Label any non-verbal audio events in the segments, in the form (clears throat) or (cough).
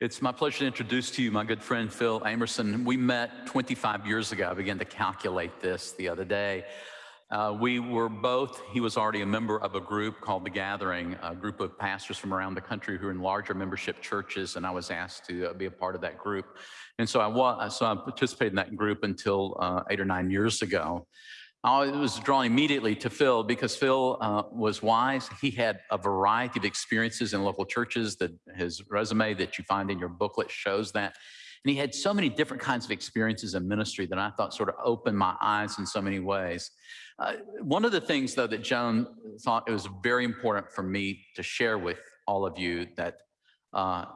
It's my pleasure to introduce to you my good friend Phil Amerson. We met 25 years ago. I began to calculate this the other day. Uh, we were both, he was already a member of a group called The Gathering, a group of pastors from around the country who are in larger membership churches, and I was asked to uh, be a part of that group. And so I, was, so I participated in that group until uh, eight or nine years ago. I was drawn immediately to Phil because Phil uh, was wise. He had a variety of experiences in local churches that his resume that you find in your booklet shows that. And he had so many different kinds of experiences in ministry that I thought sort of opened my eyes in so many ways. Uh, one of the things, though, that Joan thought it was very important for me to share with all of you that uh,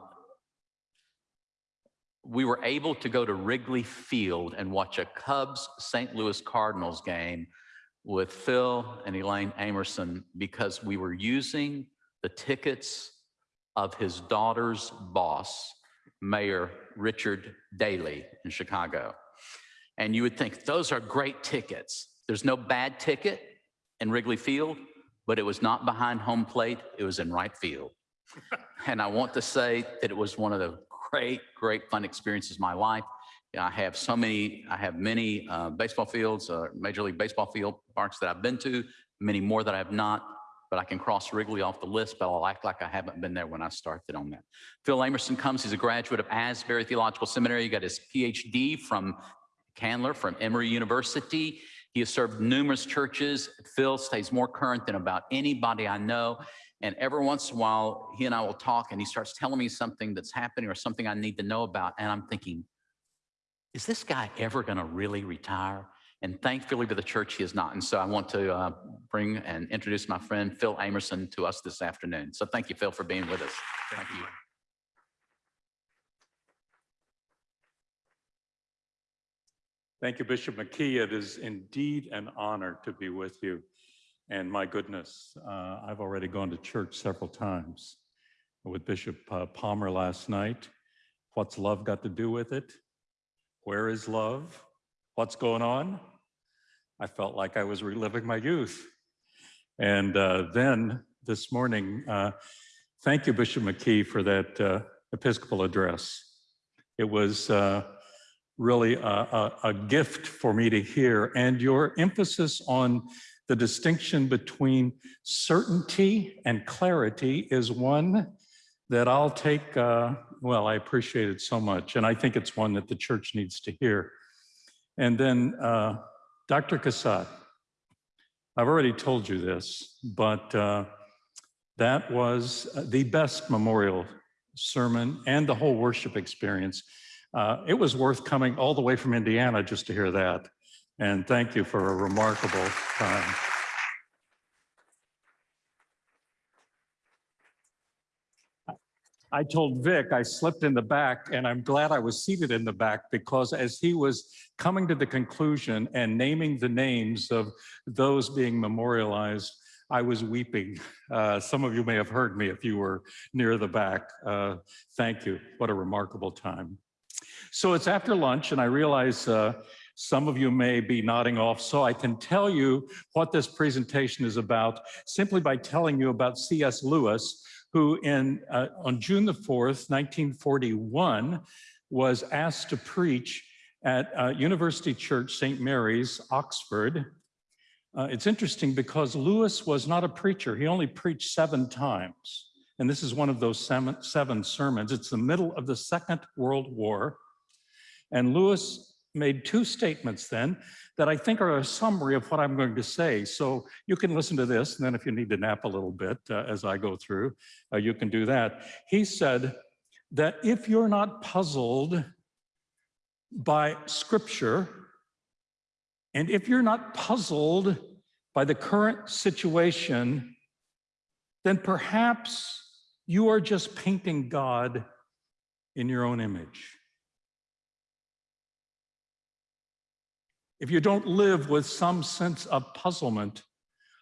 we were able to go to Wrigley Field and watch a Cubs St. Louis Cardinals game with Phil and Elaine Amerson because we were using the tickets of his daughter's boss, Mayor Richard Daley in Chicago. And you would think those are great tickets. There's no bad ticket in Wrigley Field, but it was not behind home plate, it was in right field. (laughs) and I want to say that it was one of the great, great fun experiences my life. I have so many, I have many uh, baseball fields, uh, Major League Baseball field parks that I've been to, many more that I have not, but I can cross Wrigley off the list, but I'll act like I haven't been there when I started on that. Phil Amerson comes, he's a graduate of Asbury Theological Seminary. He got his PhD from Candler from Emory University. He has served numerous churches. Phil stays more current than about anybody I know. And every once in a while, he and I will talk and he starts telling me something that's happening or something I need to know about. And I'm thinking, is this guy ever going to really retire? And thankfully to the church, he is not. And so I want to uh, bring and introduce my friend Phil Amerson to us this afternoon. So thank you, Phil, for being with us. Thank, thank you. Thank you, Bishop McKee. It is indeed an honor to be with you. And my goodness, uh, I've already gone to church several times with Bishop uh, Palmer last night. What's love got to do with it? Where is love? What's going on? I felt like I was reliving my youth. And uh, then this morning, uh, thank you, Bishop McKee, for that uh, Episcopal address. It was uh, really a, a, a gift for me to hear. And your emphasis on the distinction between certainty and clarity is one that I'll take, uh, well, I appreciate it so much. And I think it's one that the church needs to hear. And then uh, Dr. Cassatt, I've already told you this, but uh, that was the best memorial sermon and the whole worship experience uh, it was worth coming all the way from Indiana just to hear that. And thank you for a remarkable time. I told Vic I slipped in the back and I'm glad I was seated in the back because as he was coming to the conclusion and naming the names of those being memorialized, I was weeping. Uh, some of you may have heard me if you were near the back. Uh, thank you. What a remarkable time. So it's after lunch and I realize uh, some of you may be nodding off, so I can tell you what this presentation is about simply by telling you about C.S. Lewis, who in, uh, on June the 4th, 1941, was asked to preach at uh, University Church St. Mary's, Oxford. Uh, it's interesting because Lewis was not a preacher. He only preached seven times. And this is one of those seven, seven sermons. It's the middle of the Second World War. And Lewis made two statements then that I think are a summary of what I'm going to say. So you can listen to this, and then if you need to nap a little bit uh, as I go through, uh, you can do that. He said that if you're not puzzled by scripture, and if you're not puzzled by the current situation, then perhaps you are just painting God in your own image. If you don't live with some sense of puzzlement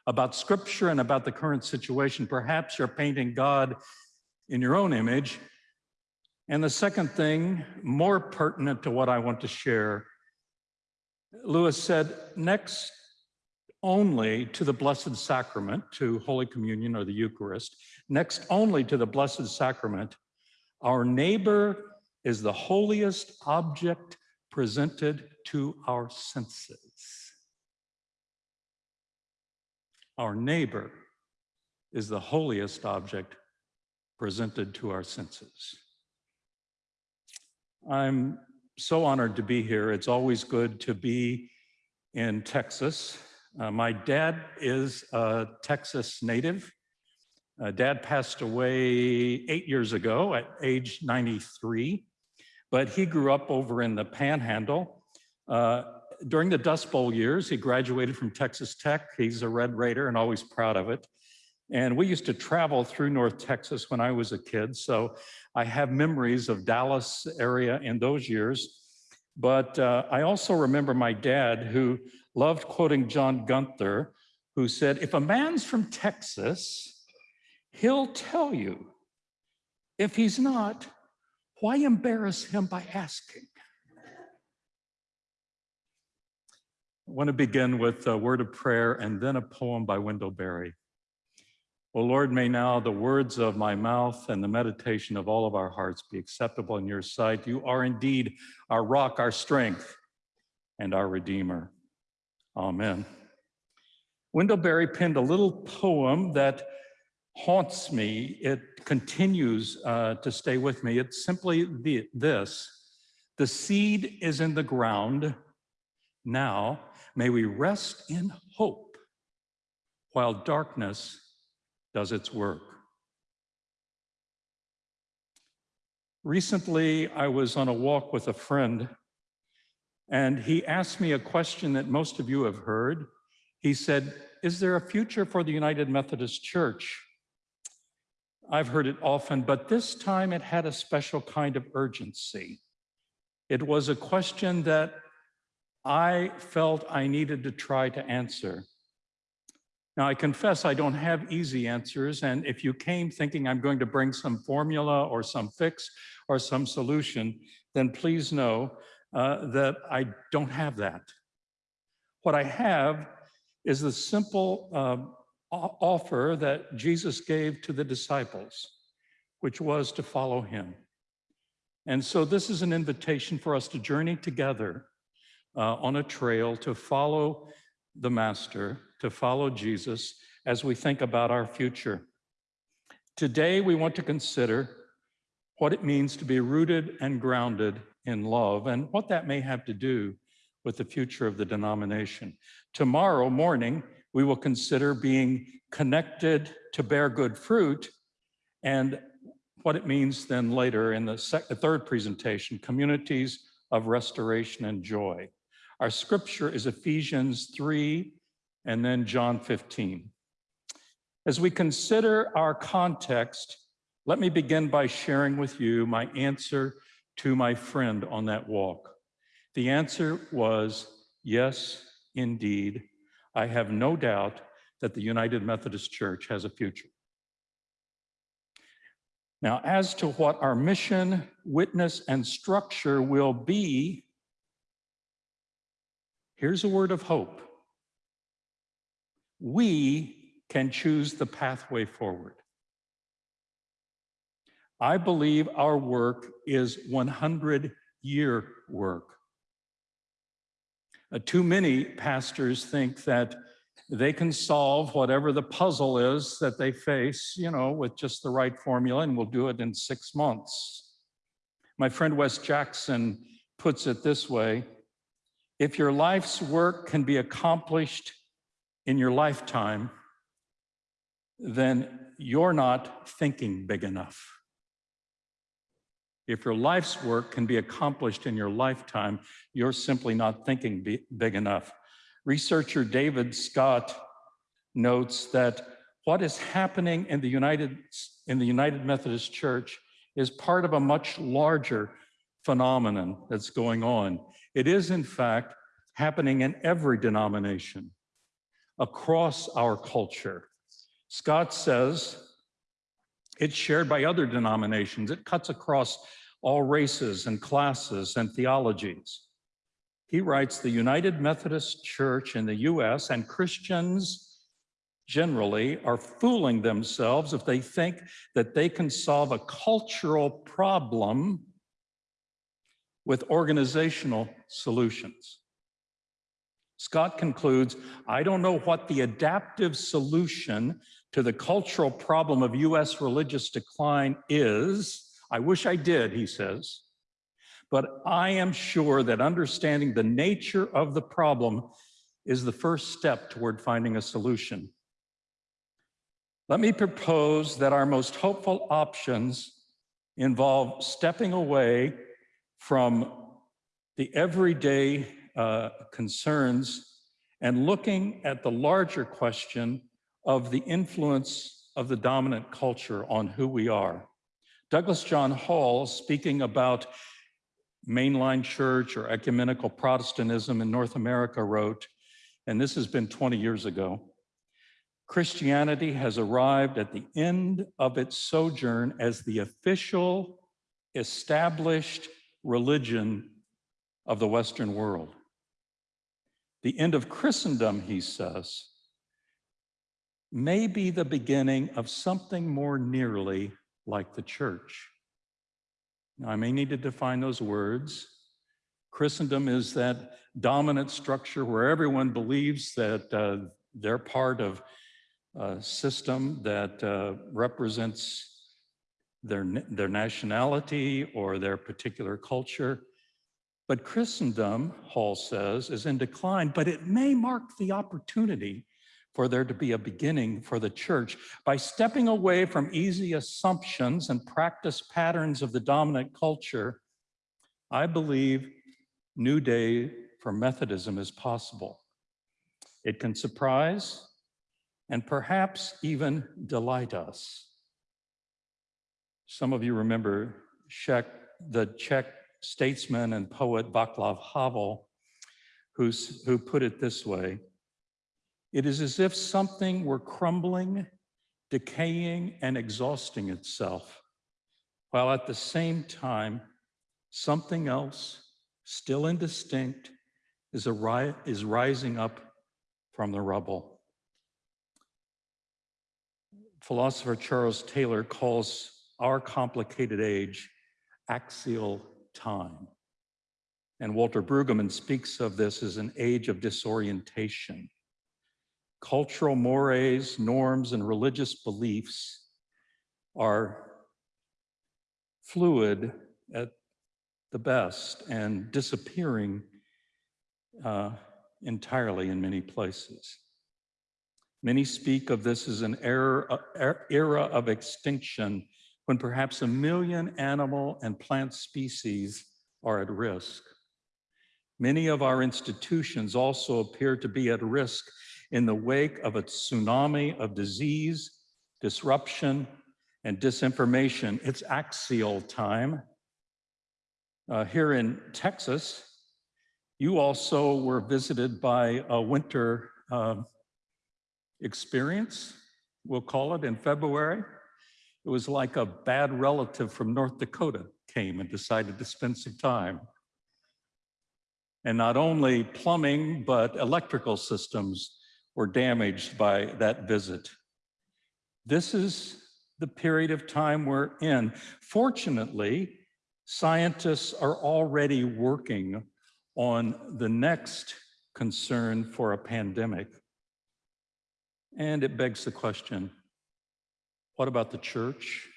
about scripture and about the current situation, perhaps you're painting God in your own image. And the second thing, more pertinent to what I want to share, Lewis said, next only to the Blessed Sacrament, to Holy Communion or the Eucharist, next only to the Blessed Sacrament, Our neighbor is the holiest object presented to our senses. Our neighbor is the holiest object presented to our senses. I'm so honored to be here. It's always good to be in Texas. Uh, my dad is a Texas native. Uh, dad passed away eight years ago at age 93, but he grew up over in the Panhandle. Uh, during the Dust Bowl years, he graduated from Texas Tech. He's a Red Raider and always proud of it. And we used to travel through North Texas when I was a kid. So I have memories of Dallas area in those years. But uh, I also remember my dad who loved quoting John Gunther, who said, if a man's from Texas, he'll tell you. If he's not, why embarrass him by asking? I want to begin with a word of prayer and then a poem by Wendell Berry. O Lord, may now the words of my mouth and the meditation of all of our hearts be acceptable in your sight. You are indeed our rock, our strength, and our Redeemer. Amen. Wendell Berry penned a little poem that haunts me. It continues uh, to stay with me. It's simply the, this, the seed is in the ground. Now may we rest in hope while darkness does its work. Recently, I was on a walk with a friend and he asked me a question that most of you have heard. He said, is there a future for the United Methodist Church? I've heard it often, but this time it had a special kind of urgency. It was a question that I felt I needed to try to answer. Now, I confess I don't have easy answers, and if you came thinking I'm going to bring some formula or some fix or some solution, then please know uh, that I don't have that. What I have is the simple uh, offer that Jesus gave to the disciples, which was to follow him. And so this is an invitation for us to journey together uh, on a trail to follow the master, to follow Jesus as we think about our future. Today, we want to consider what it means to be rooted and grounded in love and what that may have to do with the future of the denomination. Tomorrow morning, we will consider being connected to bear good fruit and what it means then later in the third presentation, communities of restoration and joy. Our scripture is Ephesians 3 and then John 15. As we consider our context, let me begin by sharing with you my answer to my friend on that walk. The answer was yes, indeed. I have no doubt that the United Methodist Church has a future. Now, as to what our mission, witness, and structure will be, here's a word of hope. We can choose the pathway forward. I believe our work is 100 year work. Uh, too many pastors think that they can solve whatever the puzzle is that they face, you know, with just the right formula and we'll do it in six months. My friend Wes Jackson puts it this way, if your life's work can be accomplished in your lifetime, then you're not thinking big enough. If your life's work can be accomplished in your lifetime, you're simply not thinking big enough. Researcher David Scott notes that what is happening in the United, in the United Methodist Church is part of a much larger phenomenon that's going on. It is, in fact, happening in every denomination across our culture. Scott says it's shared by other denominations. It cuts across all races and classes and theologies. He writes, the United Methodist Church in the US and Christians generally are fooling themselves if they think that they can solve a cultural problem with organizational solutions. Scott concludes, I don't know what the adaptive solution to the cultural problem of US religious decline is. I wish I did, he says. But I am sure that understanding the nature of the problem is the first step toward finding a solution. Let me propose that our most hopeful options involve stepping away from the everyday uh, concerns and looking at the larger question of the influence of the dominant culture on who we are. Douglas John Hall, speaking about mainline church or ecumenical Protestantism in North America wrote, and this has been 20 years ago, Christianity has arrived at the end of its sojourn as the official established religion of the Western world. The end of Christendom, he says, may be the beginning of something more nearly like the church. Now, I may need to define those words. Christendom is that dominant structure where everyone believes that uh, they're part of a system that uh, represents their, their nationality or their particular culture. But Christendom, Hall says, is in decline, but it may mark the opportunity for there to be a beginning for the church by stepping away from easy assumptions and practice patterns of the dominant culture. I believe new day for Methodism is possible. It can surprise and perhaps even delight us. Some of you remember Czech, the Czech statesman and poet Václav Havel, who's, who put it this way, it is as if something were crumbling, decaying, and exhausting itself, while at the same time, something else, still indistinct, is, a, is rising up from the rubble. Philosopher Charles Taylor calls our complicated age axial time. And Walter Brueggemann speaks of this as an age of disorientation. Cultural mores, norms, and religious beliefs are fluid at the best and disappearing uh, entirely in many places. Many speak of this as an era, uh, era of extinction when perhaps a million animal and plant species are at risk. Many of our institutions also appear to be at risk in the wake of a tsunami of disease, disruption, and disinformation. It's axial time. Uh, here in Texas, you also were visited by a winter uh, experience, we'll call it, in February. It was like a bad relative from North Dakota came and decided to spend some time. And not only plumbing, but electrical systems were damaged by that visit. This is the period of time we're in. Fortunately, scientists are already working on the next concern for a pandemic. And it begs the question, what about the church?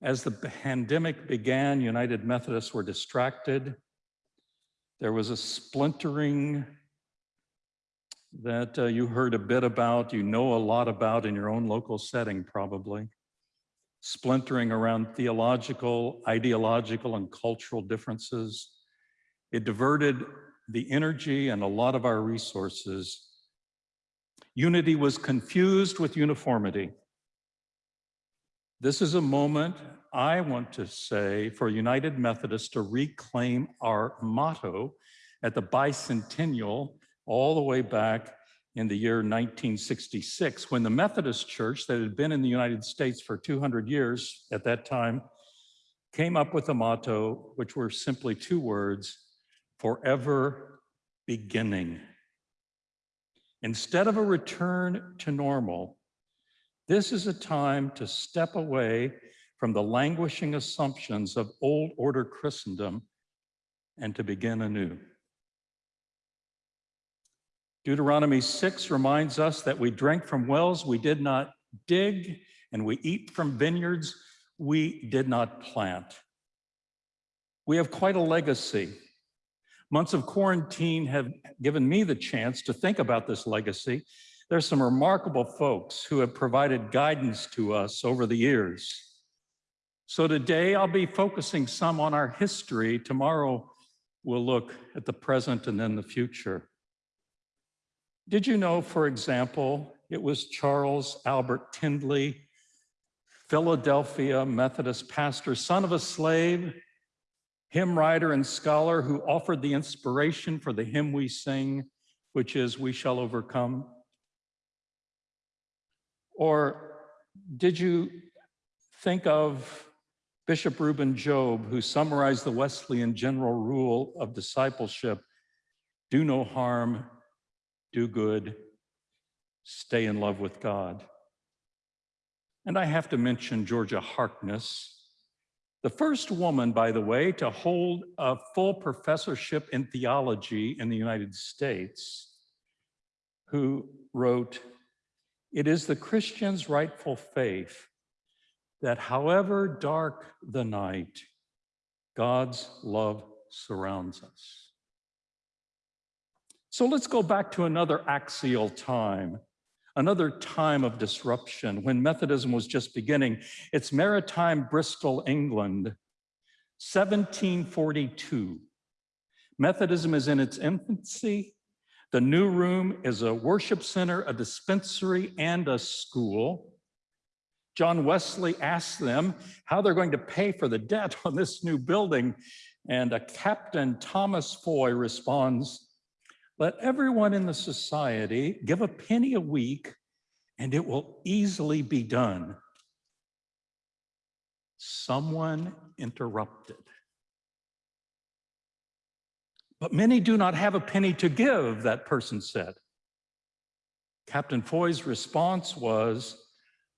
As the pandemic began, United Methodists were distracted. There was a splintering that uh, you heard a bit about, you know a lot about in your own local setting probably. Splintering around theological, ideological, and cultural differences. It diverted the energy and a lot of our resources Unity was confused with uniformity. This is a moment I want to say for United Methodists to reclaim our motto at the bicentennial all the way back in the year 1966 when the Methodist Church that had been in the United States for 200 years at that time came up with a motto which were simply two words, forever beginning. Instead of a return to normal, this is a time to step away from the languishing assumptions of old order Christendom and to begin anew. Deuteronomy 6 reminds us that we drank from wells we did not dig, and we eat from vineyards we did not plant. We have quite a legacy. Months of quarantine have given me the chance to think about this legacy. There's some remarkable folks who have provided guidance to us over the years. So today I'll be focusing some on our history. Tomorrow we'll look at the present and then the future. Did you know, for example, it was Charles Albert Tindley, Philadelphia Methodist pastor, son of a slave, hymn writer and scholar who offered the inspiration for the hymn we sing, which is We Shall Overcome? Or did you think of Bishop Reuben Job, who summarized the Wesleyan general rule of discipleship, do no harm, do good, stay in love with God. And I have to mention Georgia Harkness, the first woman, by the way, to hold a full professorship in theology in the United States, who wrote, it is the Christian's rightful faith that however dark the night, God's love surrounds us. So let's go back to another axial time, another time of disruption when Methodism was just beginning. It's maritime Bristol, England, 1742. Methodism is in its infancy. The new room is a worship center, a dispensary, and a school. John Wesley asks them how they're going to pay for the debt (laughs) on this new building. And a Captain Thomas Foy responds, let everyone in the society give a penny a week and it will easily be done. Someone interrupted. But many do not have a penny to give, that person said. Captain Foy's response was,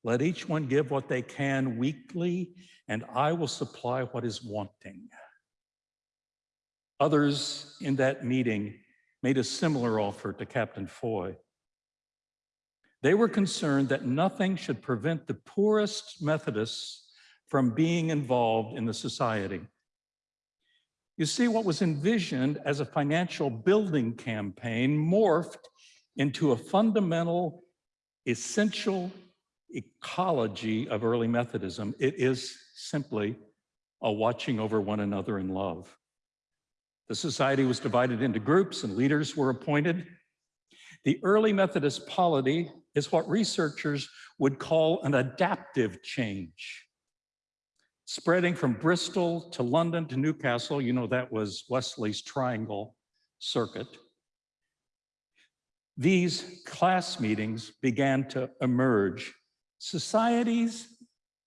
let each one give what they can weekly, and I will supply what is wanting. Others in that meeting made a similar offer to Captain Foy. They were concerned that nothing should prevent the poorest Methodists from being involved in the society. You see, what was envisioned as a financial building campaign morphed into a fundamental, essential ecology of early Methodism. It is simply a watching over one another in love. The society was divided into groups and leaders were appointed. The early Methodist polity is what researchers would call an adaptive change. Spreading from Bristol to London to Newcastle, you know that was Wesley's triangle circuit. These class meetings began to emerge. Societies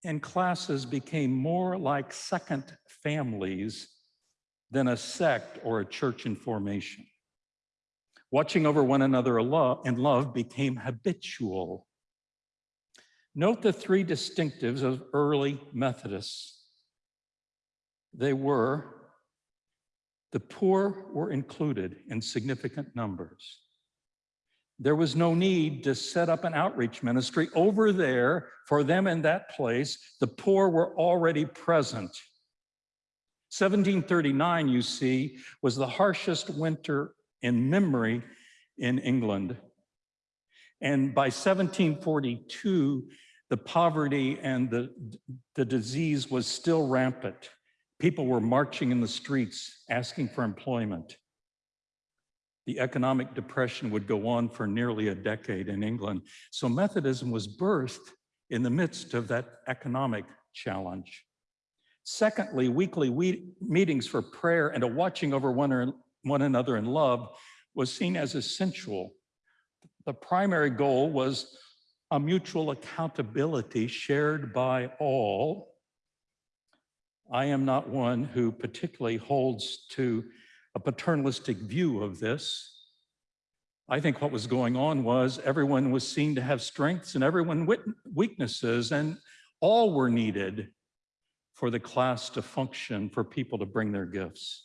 and classes became more like second families than a sect or a church in formation. Watching over one another in love became habitual. Note the three distinctives of early Methodists. They were, the poor were included in significant numbers. There was no need to set up an outreach ministry over there for them in that place. The poor were already present. 1739, you see, was the harshest winter in memory in England. And by 1742, the poverty and the, the disease was still rampant. People were marching in the streets asking for employment. The economic depression would go on for nearly a decade in England. So Methodism was birthed in the midst of that economic challenge. Secondly, weekly we meetings for prayer and a watching over one, one another in love was seen as essential. The primary goal was a mutual accountability shared by all. I am not one who particularly holds to a paternalistic view of this. I think what was going on was everyone was seen to have strengths and everyone weaknesses, and all were needed for the class to function, for people to bring their gifts.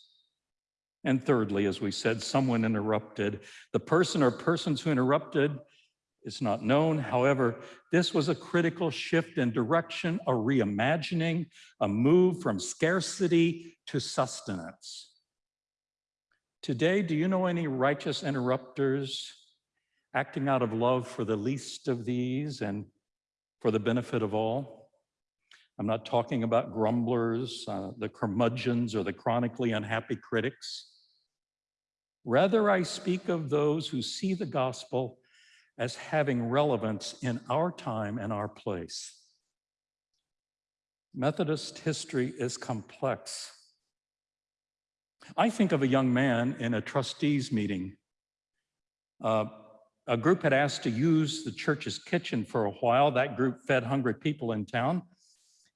And thirdly, as we said, someone interrupted. The person or persons who interrupted is not known. However, this was a critical shift in direction, a reimagining, a move from scarcity to sustenance. Today, do you know any righteous interrupters acting out of love for the least of these and for the benefit of all? I'm not talking about grumblers, uh, the curmudgeons, or the chronically unhappy critics. Rather, I speak of those who see the gospel as having relevance in our time and our place. Methodist history is complex. I think of a young man in a trustees meeting. Uh, a group had asked to use the church's kitchen for a while. That group fed hungry people in town.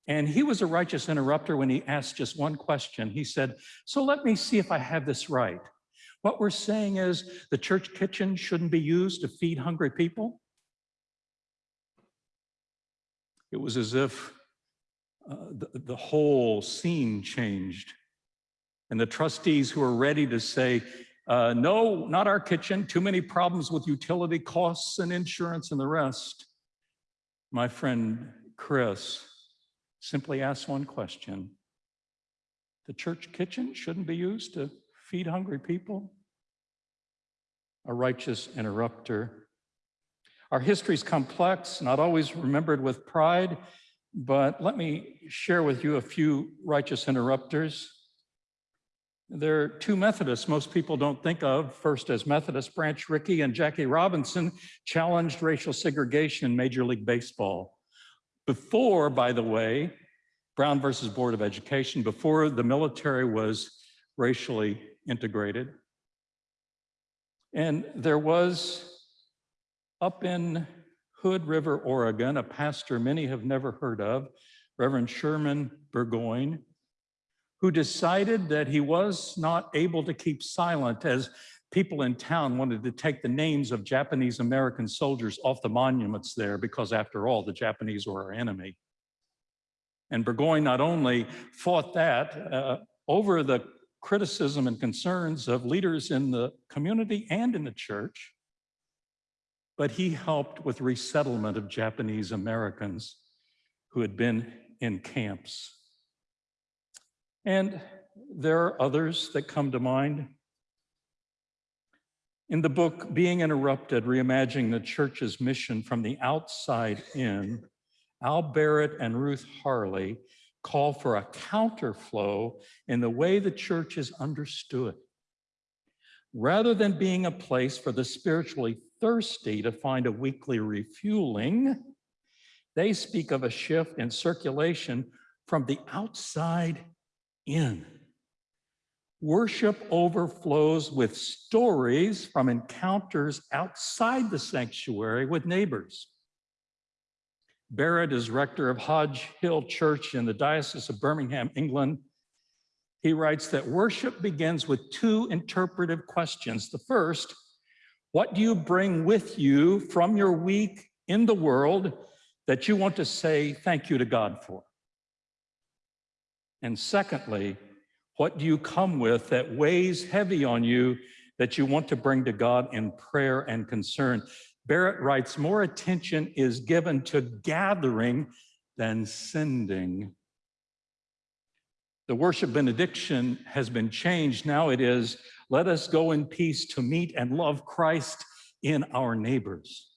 And he was a righteous interrupter when he asked just one question. He said, so let me see if I have this right. What we're saying is the church kitchen shouldn't be used to feed hungry people. It was as if uh, the, the whole scene changed. And the trustees who were ready to say, uh, no, not our kitchen, too many problems with utility costs and insurance and the rest. My friend Chris simply asked one question. The church kitchen shouldn't be used to feed hungry people? A righteous interrupter. Our history is complex, not always remembered with pride, but let me share with you a few righteous interrupters. There are two Methodists most people don't think of. First, as Methodist, Branch Rickey and Jackie Robinson challenged racial segregation in Major League Baseball. Before, by the way, Brown versus Board of Education, before the military was racially integrated. And there was up in Hood River, Oregon, a pastor many have never heard of, Reverend Sherman Burgoyne, who decided that he was not able to keep silent as people in town wanted to take the names of Japanese American soldiers off the monuments there because after all, the Japanese were our enemy. And Burgoyne not only fought that uh, over the criticism and concerns of leaders in the community and in the church, but he helped with resettlement of Japanese Americans who had been in camps. And there are others that come to mind. In the book, Being Interrupted, Reimagining the Church's Mission from the Outside In, Al Barrett and Ruth Harley call for a counterflow in the way the church is understood. Rather than being a place for the spiritually thirsty to find a weekly refueling, they speak of a shift in circulation from the outside in. Worship overflows with stories from encounters outside the sanctuary with neighbors. Barrett is rector of Hodge Hill Church in the Diocese of Birmingham, England. He writes that worship begins with two interpretive questions. The first, what do you bring with you from your week in the world that you want to say thank you to God for? And secondly, what do you come with that weighs heavy on you that you want to bring to God in prayer and concern? Barrett writes, more attention is given to gathering than sending. The worship benediction has been changed. Now it is, let us go in peace to meet and love Christ in our neighbors.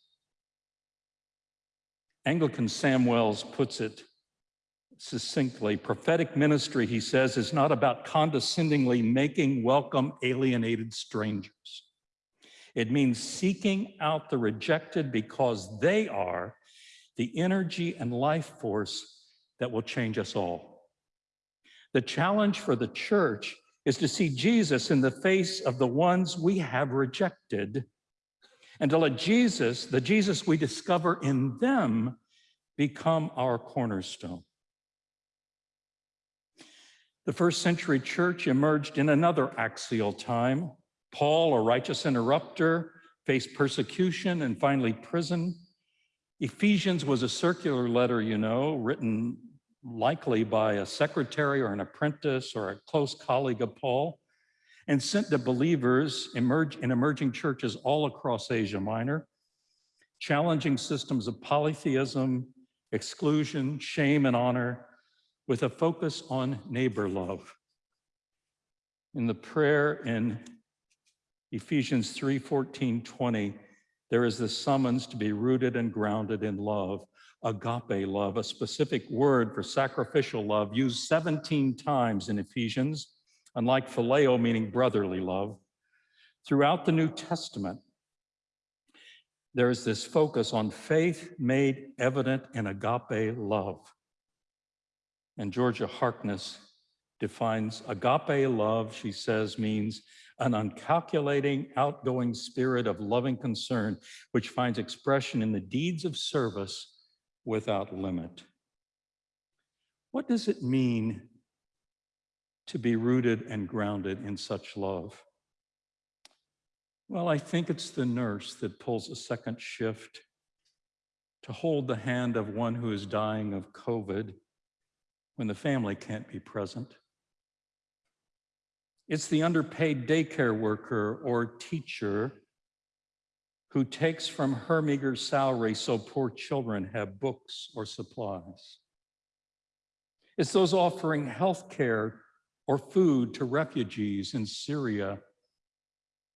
Anglican Sam Wells puts it succinctly. Prophetic ministry, he says, is not about condescendingly making welcome alienated strangers. It means seeking out the rejected because they are the energy and life force that will change us all. The challenge for the church is to see Jesus in the face of the ones we have rejected and to let Jesus, the Jesus we discover in them, become our cornerstone. The first century church emerged in another axial time Paul, a righteous interrupter, faced persecution and finally prison. Ephesians was a circular letter, you know, written likely by a secretary or an apprentice or a close colleague of Paul, and sent to believers emerge in emerging churches all across Asia Minor, challenging systems of polytheism, exclusion, shame, and honor, with a focus on neighbor love. In the prayer in Ephesians 3, 14, 20, there is this summons to be rooted and grounded in love, agape love, a specific word for sacrificial love used 17 times in Ephesians, unlike phileo, meaning brotherly love. Throughout the New Testament, there is this focus on faith made evident in agape love. And Georgia Harkness defines agape love, she says, means an uncalculating, outgoing spirit of loving concern, which finds expression in the deeds of service without limit. What does it mean to be rooted and grounded in such love? Well, I think it's the nurse that pulls a second shift to hold the hand of one who is dying of COVID when the family can't be present. It's the underpaid daycare worker or teacher who takes from her meager salary so poor children have books or supplies. It's those offering health care or food to refugees in Syria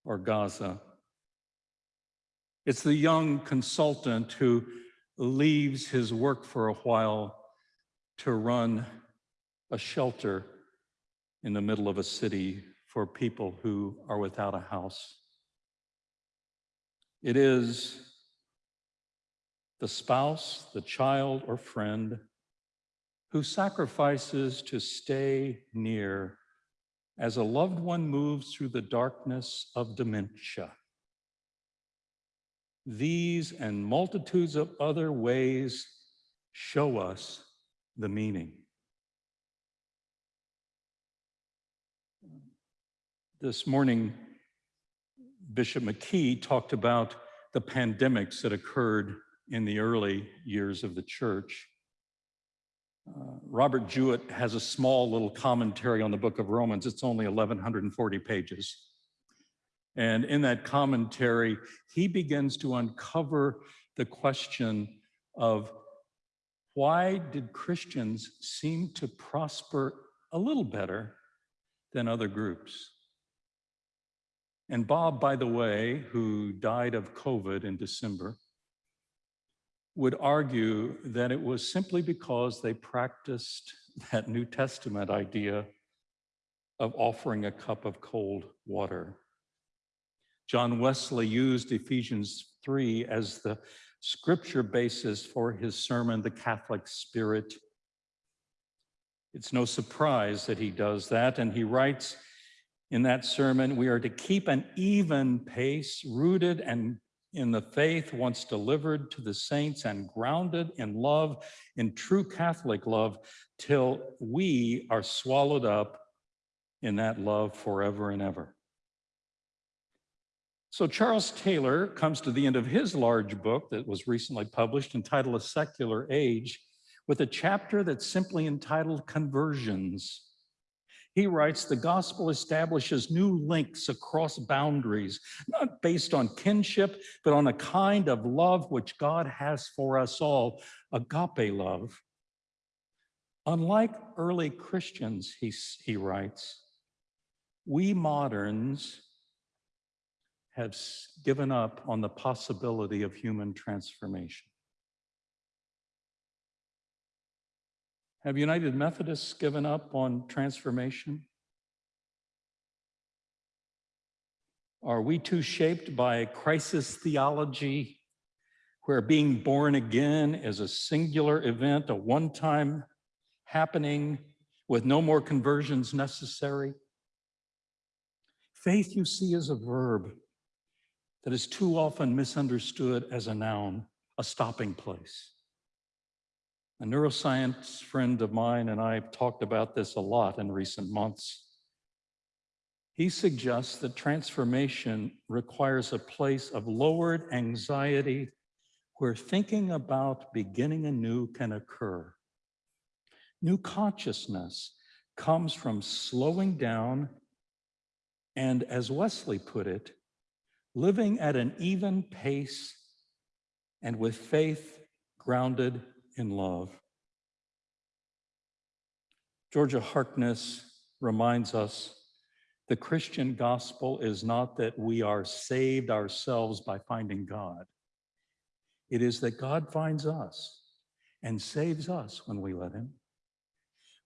or Gaza. It's the young consultant who leaves his work for a while to run a shelter in the middle of a city for people who are without a house. It is the spouse, the child, or friend who sacrifices to stay near as a loved one moves through the darkness of dementia. These and multitudes of other ways show us the meaning. This morning, Bishop McKee talked about the pandemics that occurred in the early years of the church. Uh, Robert Jewett has a small little commentary on the book of Romans. It's only 1,140 pages. And in that commentary, he begins to uncover the question of why did Christians seem to prosper a little better than other groups? And Bob, by the way, who died of COVID in December, would argue that it was simply because they practiced that New Testament idea of offering a cup of cold water. John Wesley used Ephesians 3 as the scripture basis for his sermon, The Catholic Spirit. It's no surprise that he does that, and he writes in that sermon, we are to keep an even pace, rooted and in the faith once delivered to the saints and grounded in love, in true Catholic love, till we are swallowed up in that love forever and ever. So Charles Taylor comes to the end of his large book that was recently published entitled A Secular Age with a chapter that's simply entitled Conversions. He writes, the gospel establishes new links across boundaries, not based on kinship, but on a kind of love which God has for us all, agape love. Unlike early Christians, he, he writes, we moderns have given up on the possibility of human transformation. Have United Methodists given up on transformation? Are we too shaped by crisis theology where being born again is a singular event, a one-time happening with no more conversions necessary? Faith, you see, is a verb that is too often misunderstood as a noun, a stopping place. A neuroscience friend of mine and I have talked about this a lot in recent months. He suggests that transformation requires a place of lowered anxiety where thinking about beginning anew can occur. New consciousness comes from slowing down and, as Wesley put it, living at an even pace and with faith grounded in love. Georgia Harkness reminds us the Christian gospel is not that we are saved ourselves by finding God. It is that God finds us and saves us when we let him.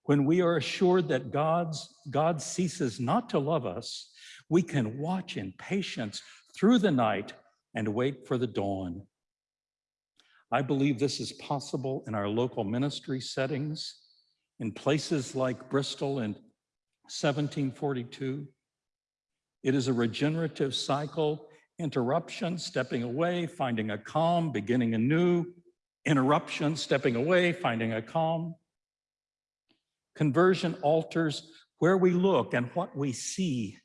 When we are assured that God's, God ceases not to love us, we can watch in patience through the night and wait for the dawn. I believe this is possible in our local ministry settings, in places like Bristol in 1742. It is a regenerative cycle, interruption, stepping away, finding a calm, beginning anew, interruption, stepping away, finding a calm. Conversion alters where we look and what we see.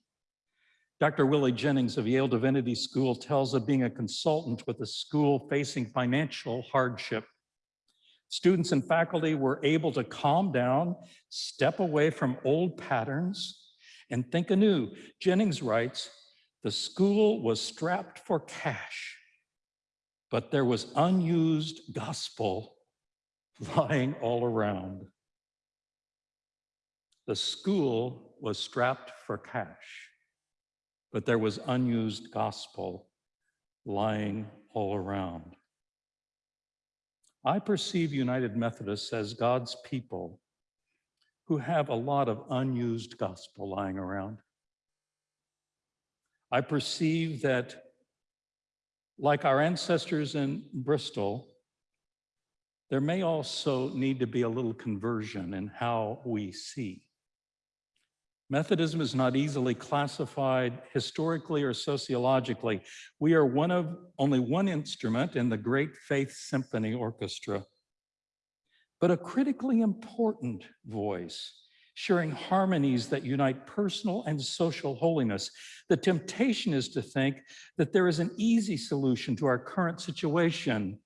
Dr. Willie Jennings of Yale Divinity School tells of being a consultant with a school facing financial hardship. Students and faculty were able to calm down, step away from old patterns, and think anew. Jennings writes, the school was strapped for cash, but there was unused gospel lying all around. The school was strapped for cash, but there was unused gospel lying all around. I perceive United Methodists as God's people who have a lot of unused gospel lying around. I perceive that, like our ancestors in Bristol, there may also need to be a little conversion in how we see. Methodism is not easily classified historically or sociologically. We are one of only one instrument in the Great Faith Symphony Orchestra, but a critically important voice, sharing harmonies that unite personal and social holiness. The temptation is to think that there is an easy solution to our current situation.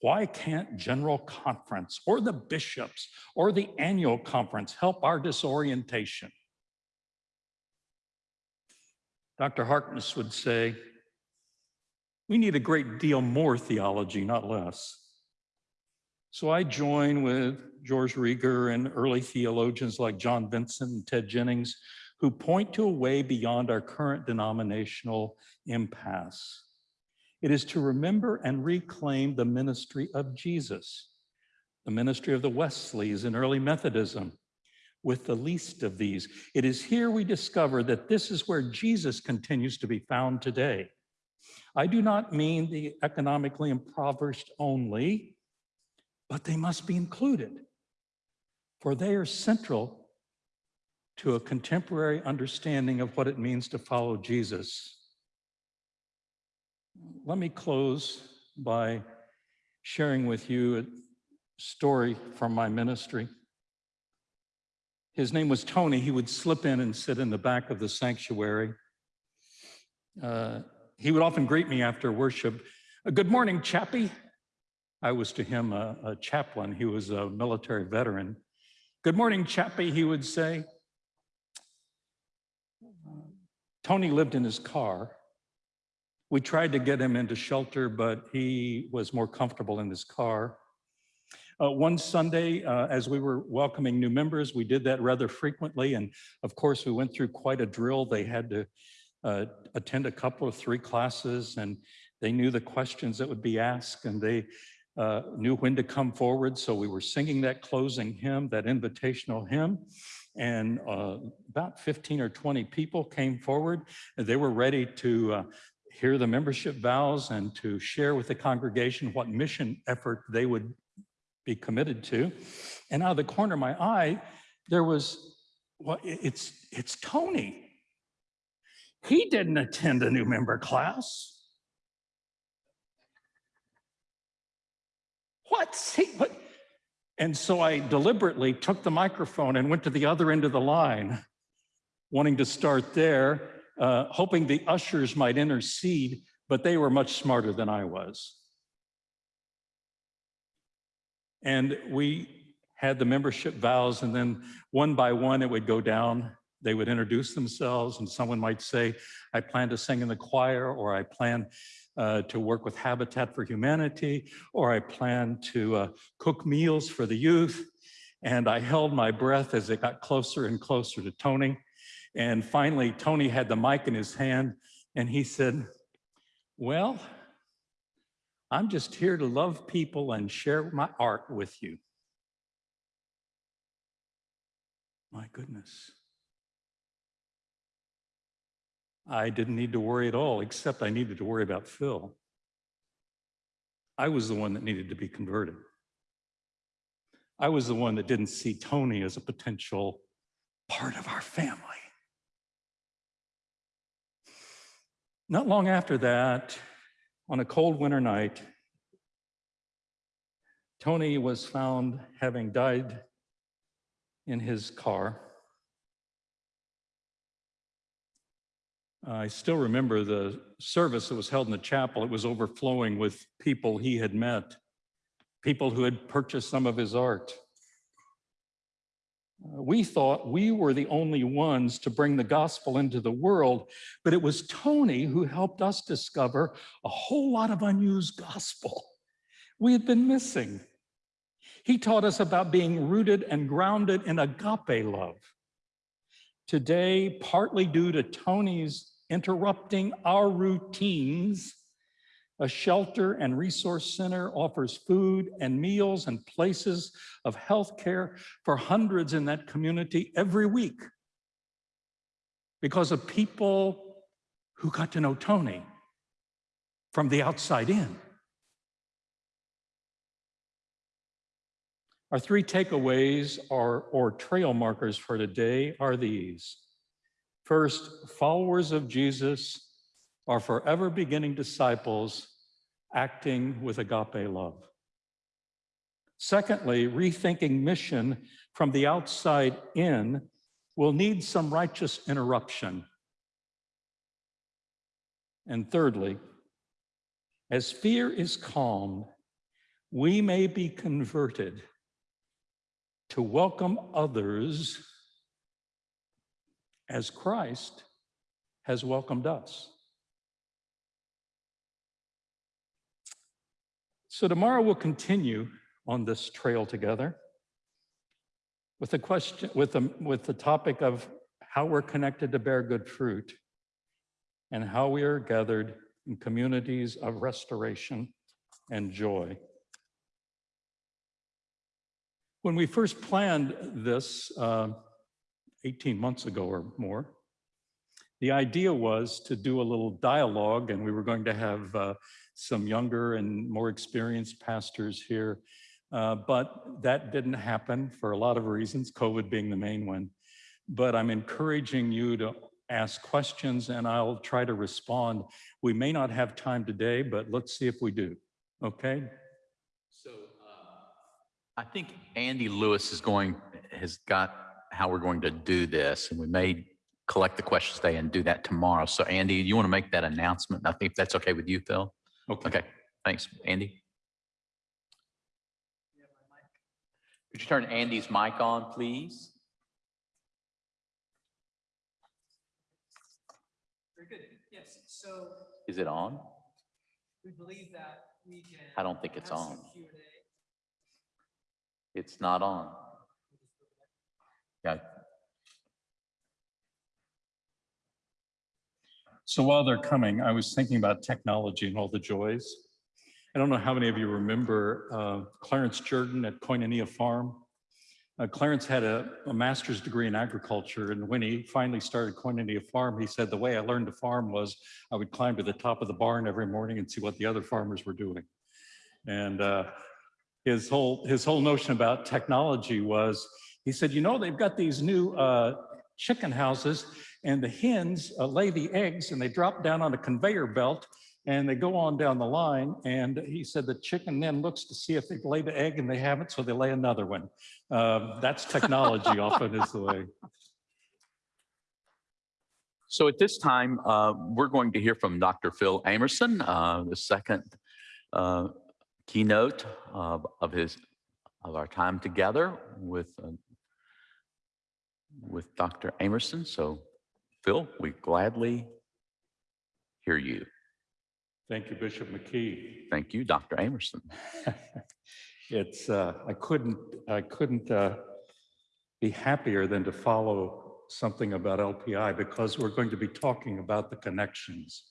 Why can't General Conference or the bishops or the annual conference help our disorientation? Dr. Harkness would say, we need a great deal more theology, not less. So I join with George Rieger and early theologians like John Vincent and Ted Jennings, who point to a way beyond our current denominational impasse. It is to remember and reclaim the ministry of Jesus, the ministry of the Wesleys in early Methodism, with the least of these. It is here we discover that this is where Jesus continues to be found today. I do not mean the economically impoverished only, but they must be included, for they are central to a contemporary understanding of what it means to follow Jesus. Let me close by sharing with you a story from my ministry. His name was Tony. He would slip in and sit in the back of the sanctuary. Uh, he would often greet me after worship. "Uh, Good morning, Chappie. I was to him a, a chaplain. He was a military veteran. Good morning, Chappie, he would say. Tony lived in his car. We tried to get him into shelter, but he was more comfortable in his car. Uh, one Sunday, uh, as we were welcoming new members, we did that rather frequently. And of course, we went through quite a drill. They had to uh, attend a couple of three classes and they knew the questions that would be asked and they uh, knew when to come forward. So we were singing that closing hymn, that invitational hymn. And uh, about 15 or 20 people came forward and they were ready to uh, hear the membership vows and to share with the congregation what mission effort they would be committed to. And out of the corner of my eye, there was, well, it's, it's Tony. He didn't attend a new member class. What's he, what? And so I deliberately took the microphone and went to the other end of the line. wanting to start there, uh, hoping the ushers might intercede, but they were much smarter than I was. And we had the membership vows, and then one by one, it would go down. They would introduce themselves, and someone might say, I plan to sing in the choir, or I plan uh, to work with Habitat for Humanity, or I plan to uh, cook meals for the youth. And I held my breath as it got closer and closer to Tony. And finally, Tony had the mic in his hand, and he said, well, I'm just here to love people and share my art with you. My goodness. I didn't need to worry at all, except I needed to worry about Phil. I was the one that needed to be converted. I was the one that didn't see Tony as a potential part of our family. Not long after that, on a cold winter night, Tony was found having died in his car. I still remember the service that was held in the chapel. It was overflowing with people he had met, people who had purchased some of his art. Uh, We thought we were the only ones to bring the gospel into the world, but it was Tony who helped us discover a whole lot of unused gospel (laughs) we had been missing. He taught us about being rooted and grounded in agape love. Today, partly due to Tony's interrupting our routines, a shelter and resource center offers food and meals and places of health care for hundreds in that community every week because of people who got to know Tony from the outside in. Our three takeaways are, or trail markers for today are these. First, followers of Jesus are forever beginning disciples acting with agape love. Secondly, rethinking mission from the outside in will need some righteous interruption. And thirdly, as fear is calmed, we may be converted to welcome others as Christ has welcomed us. So tomorrow we'll continue on this trail together with the question, with the, with the topic of how we're connected to bear good fruit and how we are gathered in communities of restoration and joy. When we first planned this uh, 18 months ago or more, the idea was to do a little dialogue and we were going to have uh, some younger and more experienced pastors here. Uh, but that didn't happen for a lot of reasons, COVID being the main one. But I'm encouraging you to ask questions and I'll try to respond. We may not have time today, but let's see if we do, okay? So I think Andy Lewis is going, has got how we're going to do this, and we may collect the questions today and do that tomorrow. So Andy, you want to make that announcement? I think that's okay with you, Phil? Okay, thanks. Andy? Could you turn Andy's mic on, please? Very good. Yes, so Is it on? we believe that we can. I don't think it's on. It's not on. Yeah, So while they're coming, I was thinking about technology and all the joys. I don't know how many of you remember uh, Clarence Jordan at Koinonia Farm. Uh, Clarence had a, a master's degree in agriculture, and when he finally started Koinonia Farm, he said the way I learned to farm was I would climb to the top of the barn every morning and see what the other farmers were doing. And uh, his whole his whole notion about technology was he said, you know, they've got these new uh, chicken houses and the hens uh, lay the eggs and they drop down on a conveyor belt and they go on down the line. And he said the chicken then looks to see if they've laid the egg and they haven't, so they lay another one. Um, that's technology (laughs) often is the way. So at this time, uh, we're going to hear from Dr. Phil Amerson, uh, the second uh, keynote of, of his of our time together with uh, with Dr. Amerson. So, Phil, we gladly hear you. Thank you, Bishop McKee. Thank you, Dr. Amerson. (laughs) It's, uh, I couldn't, I couldn't uh, be happier than to follow something about LPI because we're going to be talking about the connections.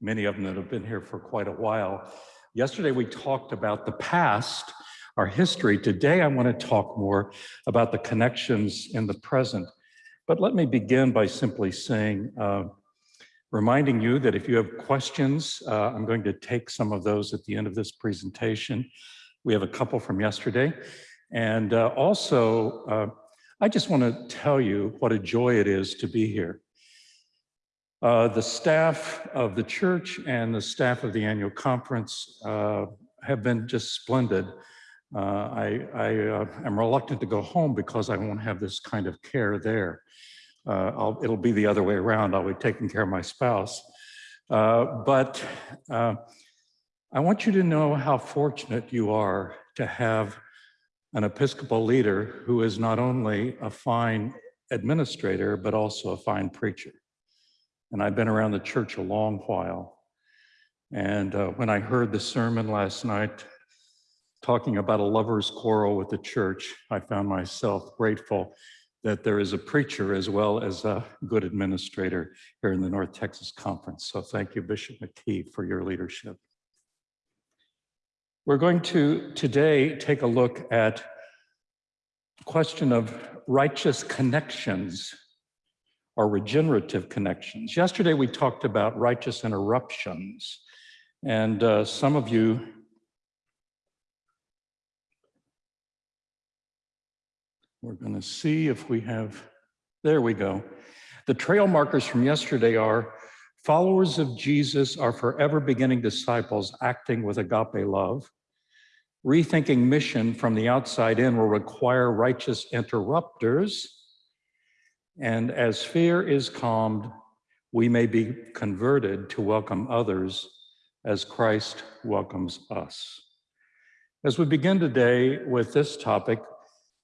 Many of them that have been here for quite a while. Yesterday, we talked about the past, our history. Today, I want to talk more about the connections in the present. But let me begin by simply saying, uh, reminding you that if you have questions, uh, I'm going to take some of those at the end of this presentation. We have a couple from yesterday. And uh, also, uh, I just want to tell you what a joy it is to be here. Uh, the staff of the church and the staff of the annual conference uh, have been just splendid. I, I am reluctant to go home because I won't have this kind of care there. Uh, it'll be the other way around. I'll be taking care of my spouse. Uh, but uh, I want you to know how fortunate you are to have an Episcopal leader who is not only a fine administrator, but also a fine preacher. And I've been around the church a long while. And uh, when I heard the sermon last night, talking about a lover's quarrel with the church, I found myself grateful that there is a preacher as well as a good administrator here in the North Texas Conference. So thank you, Bishop McKee, for your leadership. We're going to today take a look at question of righteous connections or regenerative connections. Yesterday, we talked about righteous interruptions. And uh, some of you We're going to see if we have, there we go. The trail markers from yesterday are followers of Jesus are forever beginning disciples acting with agape love. Rethinking mission from the outside in will require righteous interrupters. And as fear is calmed, we may be converted to welcome others as Christ welcomes us. As we begin today with this topic,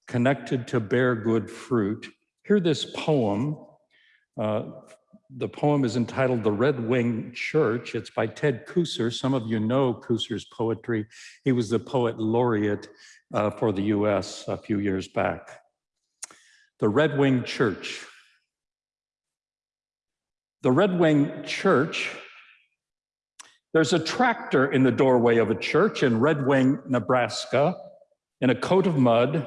connected to bear good fruit. Hear this poem. Uh, the poem is entitled The Red Wing Church. It's by Ted Kooser. Some of you know Kooser's poetry. He was the poet laureate uh, for the US a few years back. The Red Wing Church. The Red Wing Church, there's a tractor in the doorway of a church in Red Wing, Nebraska, in a coat of mud,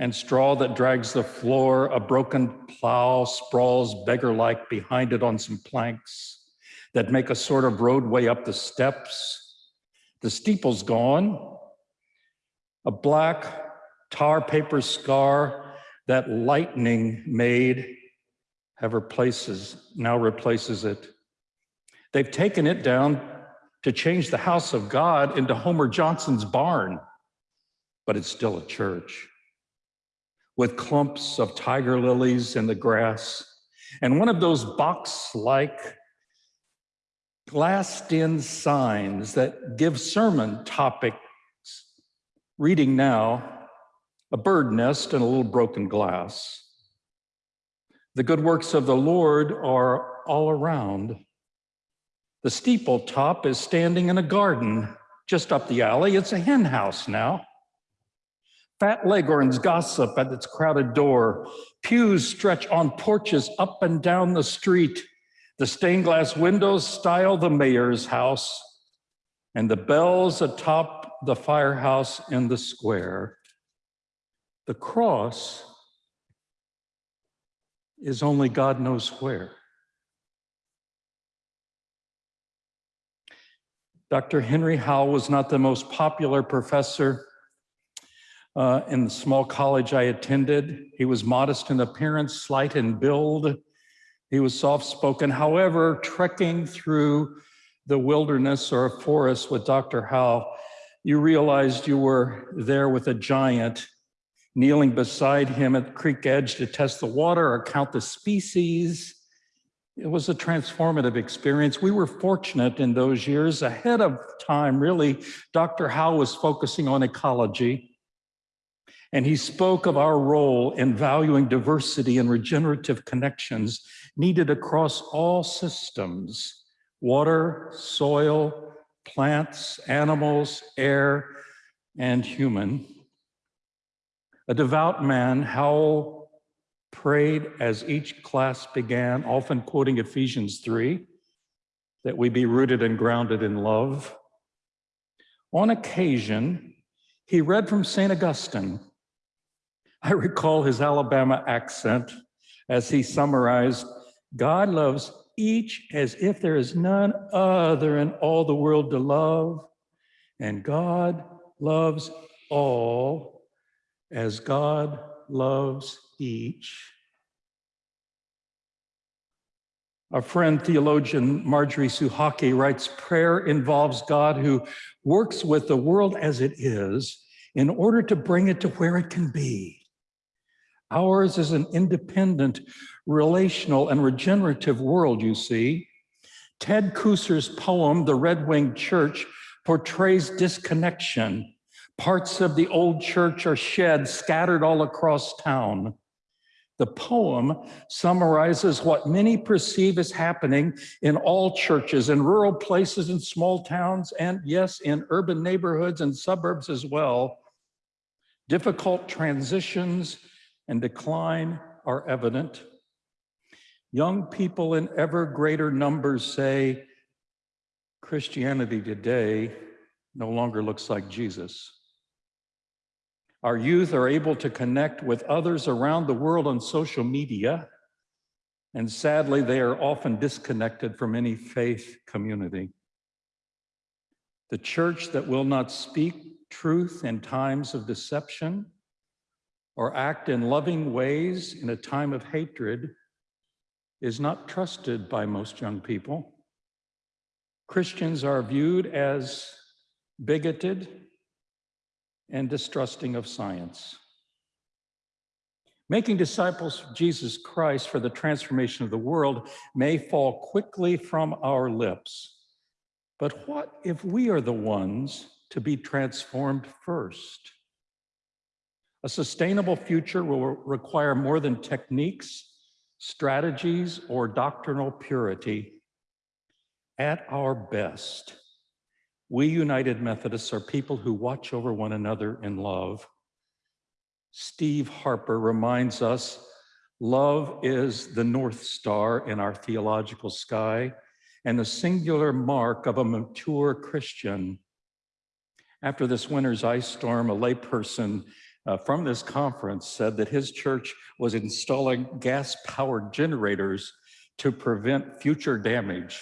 and straw that drags the floor, a broken plow sprawls beggar-like behind it on some planks that make a sort of roadway up the steps. The steeple's gone. A black tar paper scar that lightning made have replaces, now replaces it. They've taken it down to change the house of God into Homer Johnson's barn, but it's still a church with clumps of tiger lilies in the grass, and one of those box-like glassed-in signs that give sermon topics. Reading now, a bird nest and a little broken glass. The good works of the Lord are all around. The steeple top is standing in a garden just up the alley. It's a hen house now. Fat leghorns gossip at its crowded door. Pews stretch on porches up and down the street. The stained glass windows style the mayor's house, and the bells atop the firehouse in the square. The cross is only God knows where. Dr. Henry Howell was not the most popular professor uh, in the small college I attended. He was modest in appearance, slight in build. He was soft-spoken. However, trekking through the wilderness or a forest with Dr. Howell, you realized you were there with a giant kneeling beside him at the creek edge to test the water or count the species. It was a transformative experience. We were fortunate in those years, ahead of time, really. Dr. Howell was focusing on ecology, and he spoke of our role in valuing diversity and regenerative connections needed across all systems, water, soil, plants, animals, air, and human. A devout man, Howell prayed as each class began, often quoting Ephesians 3, that we be rooted and grounded in love. On occasion, he read from St. Augustine. I recall his Alabama accent as he summarized, God loves each as if there is none other in all the world to love, and God loves all as God loves each. Our friend theologian Marjorie Suchocki writes, prayer involves God who works with the world as it is in order to bring it to where it can be. Ours is an independent, relational, and regenerative world, you see. Ted Kooser's poem, The Red Winged Church, portrays disconnection. Parts of the old church are shed, scattered all across town. The poem summarizes what many perceive as happening in all churches, in rural places, in small towns, and yes, in urban neighborhoods and suburbs as well. Difficult transitions and decline are evident. Young people in ever greater numbers say, Christianity today no longer looks like Jesus. Our youth are able to connect with others around the world on social media, and sadly, they are often disconnected from any faith community. The church that will not speak truth in times of deception or act in loving ways in a time of hatred is not trusted by most young people. Christians are viewed as bigoted, and distrusting of science. Making disciples of Jesus Christ for the transformation of the world may fall quickly from our lips. But what if we are the ones to be transformed first? A sustainable future will require more than techniques, strategies, or doctrinal purity. At our best, we United Methodists are people who watch over one another in love. Steve Harper reminds us love is the North Star in our theological sky and the singular mark of a mature Christian. After this winter's ice storm, a layperson uh, from this conference said that his church was installing gas-powered generators to prevent future damage.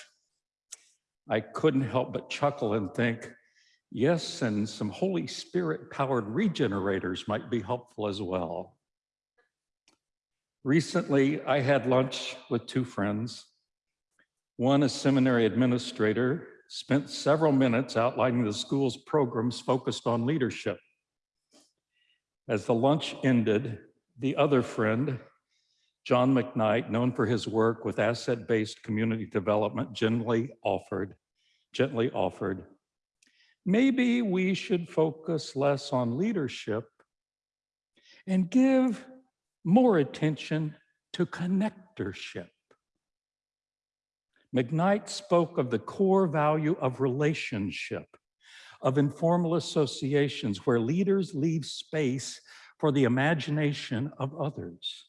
I couldn't help but chuckle and think, yes, and some Holy Spirit powered regenerators might be helpful as well. Recently, I had lunch with two friends. One, a seminary administrator, spent several minutes outlining the school's programs focused on leadership. As the lunch ended, the other friend, John McKnight, known for his work with asset-based community development, gently offered, gently offered, maybe we should focus less on leadership and give more attention to connectorship. McKnight spoke of the core value of relationship, of informal associations where leaders leave space for the imagination of others.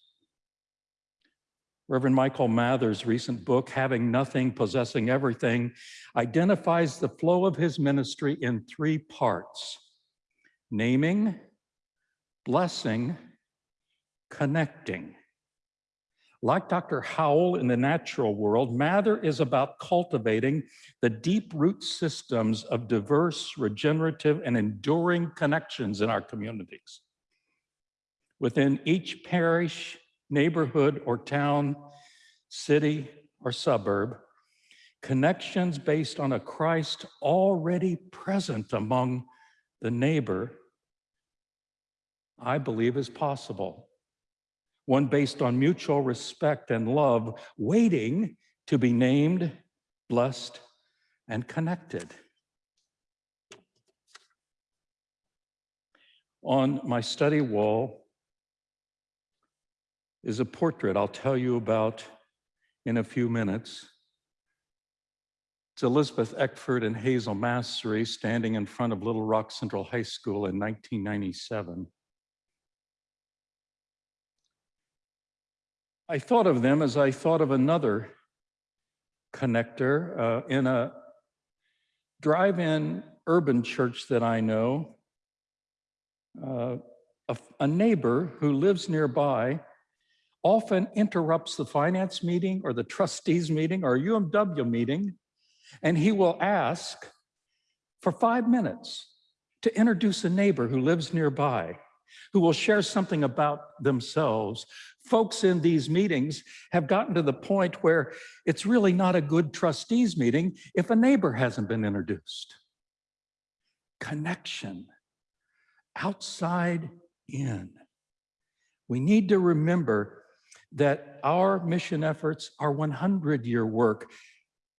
Reverend Michael Mather's recent book, Having Nothing, Possessing Everything, identifies the flow of his ministry in three parts, naming, blessing, connecting. Like Dr. Howell in the natural world, Mather is about cultivating the deep root systems of diverse, regenerative, and enduring connections in our communities. Within each parish, neighborhood or town, city or suburb, connections based on a Christ already present among the neighbor, I believe is possible. One based on mutual respect and love, waiting to be named, blessed, and connected. On my study wall is a portrait I'll tell you about in a few minutes. It's Elizabeth Eckford and Hazel Massery standing in front of Little Rock Central High School in 1997. I thought of them as I thought of another connector uh, in a drive-in urban church that I know. Uh, a, a neighbor who lives nearby often interrupts the finance meeting or the trustees meeting or UMW meeting, and he will ask for five minutes to introduce a neighbor who lives nearby, who will share something about themselves. Folks in these meetings have gotten to the point where it's really not a good trustees meeting if a neighbor hasn't been introduced. Connection, outside in. We need to remember that our mission efforts are 100 year work,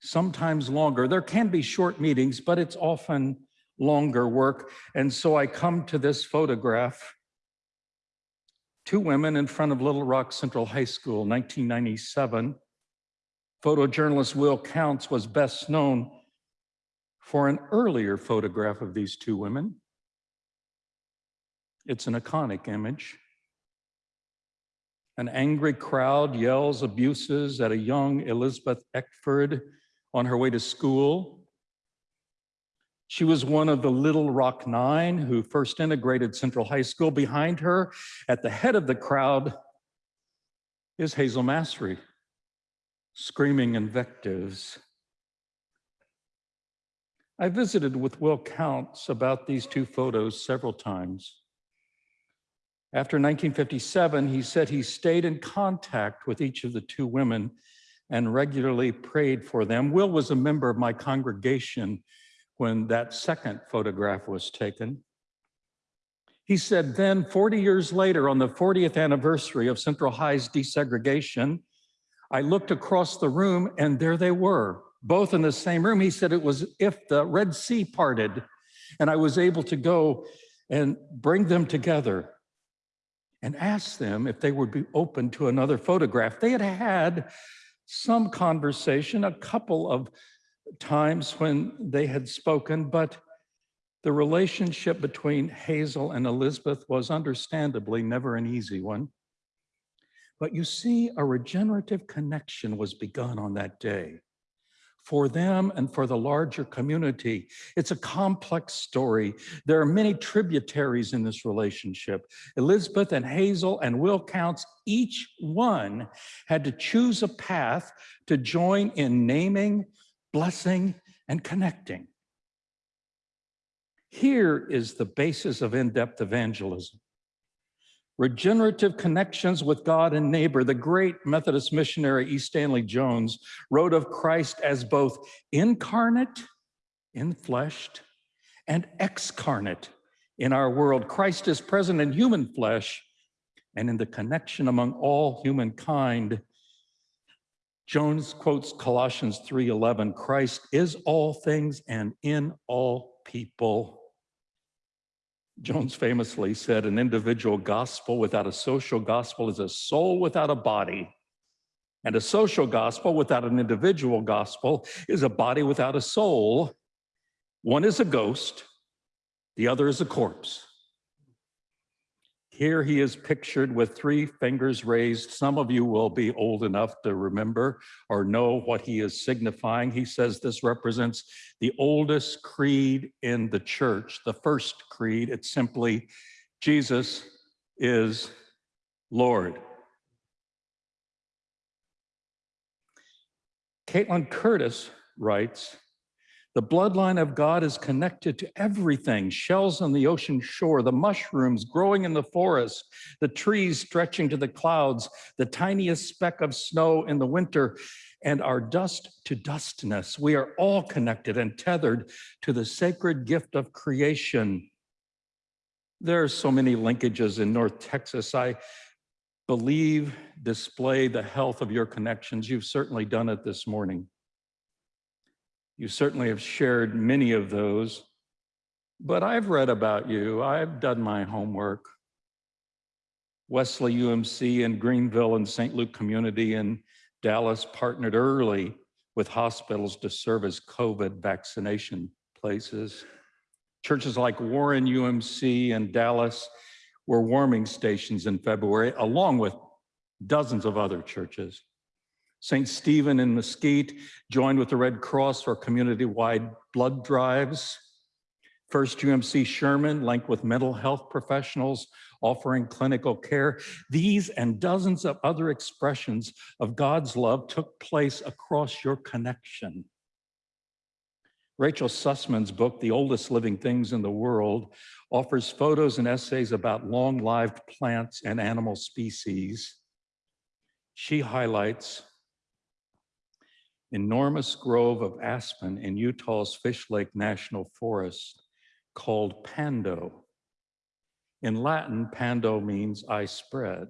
sometimes longer. There can be short meetings, but it's often longer work. And so I come to this photograph, two women in front of Little Rock Central High School, 1997. Photojournalist Will Counts was best known for an earlier photograph of these two women. It's an iconic image. An angry crowd yells abuses at a young Elizabeth Eckford on her way to school. She was one of the Little Rock Nine who first integrated Central High School. Behind her, at the head of the crowd, is Hazel Massery, screaming invectives. I visited with Will Counts about these two photos several times. After 1957, he said he stayed in contact with each of the two women and regularly prayed for them. Will was a member of my congregation when that second photograph was taken. He said then 40 years later on the 40th anniversary of Central High's desegregation, I looked across the room and there they were, both in the same room. He said it was if the Red Sea parted and I was able to go and bring them together and ask them if they would be open to another photograph. They had had some conversation, a couple of times when they had spoken, but the relationship between Hazel and Elizabeth was understandably never an easy one. But you see, a regenerative connection was begun on that day for them and for the larger community. It's a complex story. There are many tributaries in this relationship. Elizabeth and Hazel and Will Counts, each one had to choose a path to join in naming, blessing, and connecting. Here is the basis of in-depth evangelism regenerative connections with God and neighbor, the great Methodist missionary E. Stanley Jones wrote of Christ as both incarnate, infleshed, and excarnate in our world. Christ is present in human flesh and in the connection among all humankind. Jones quotes Colossians 3:11, Christ is all things and in all people. Jones famously said, an individual gospel without a social gospel is a soul without a body. And a social gospel without an individual gospel is a body without a soul. One is a ghost, the other is a corpse. Here he is pictured with three fingers raised. Some of you will be old enough to remember or know what he is signifying. He says this represents the oldest creed in the church, the first creed. It's simply, Jesus is Lord. Kaitlin Curtice writes, the bloodline of God is connected to everything, shells on the ocean shore, the mushrooms growing in the forest, the trees stretching to the clouds, the tiniest speck of snow in the winter, and our dust to dustness. We are all connected and tethered to the sacred gift of creation. There are so many linkages in North Texas. I believe, display the health of your connections. You've certainly done it this morning. You certainly have shared many of those, but I've read about you. I've done my homework. Wesley UMC and Greenville and St. Luke Community in Dallas partnered early with hospitals to serve as COVID vaccination places. Churches like Warren UMC and Dallas were warming stations in February, along with dozens of other churches. St. Stephen in Mesquite joined with the Red Cross for community-wide blood drives. First UMC Sherman linked with mental health professionals offering clinical care. These and dozens of other expressions of God's love took place across your connection. Rachel Sussman's book, The Oldest Living Things in the World, offers photos and essays about long-lived plants and animal species. She highlights enormous grove of aspen in Utah's Fishlake National Forest called Pando. In Latin, Pando means I spread.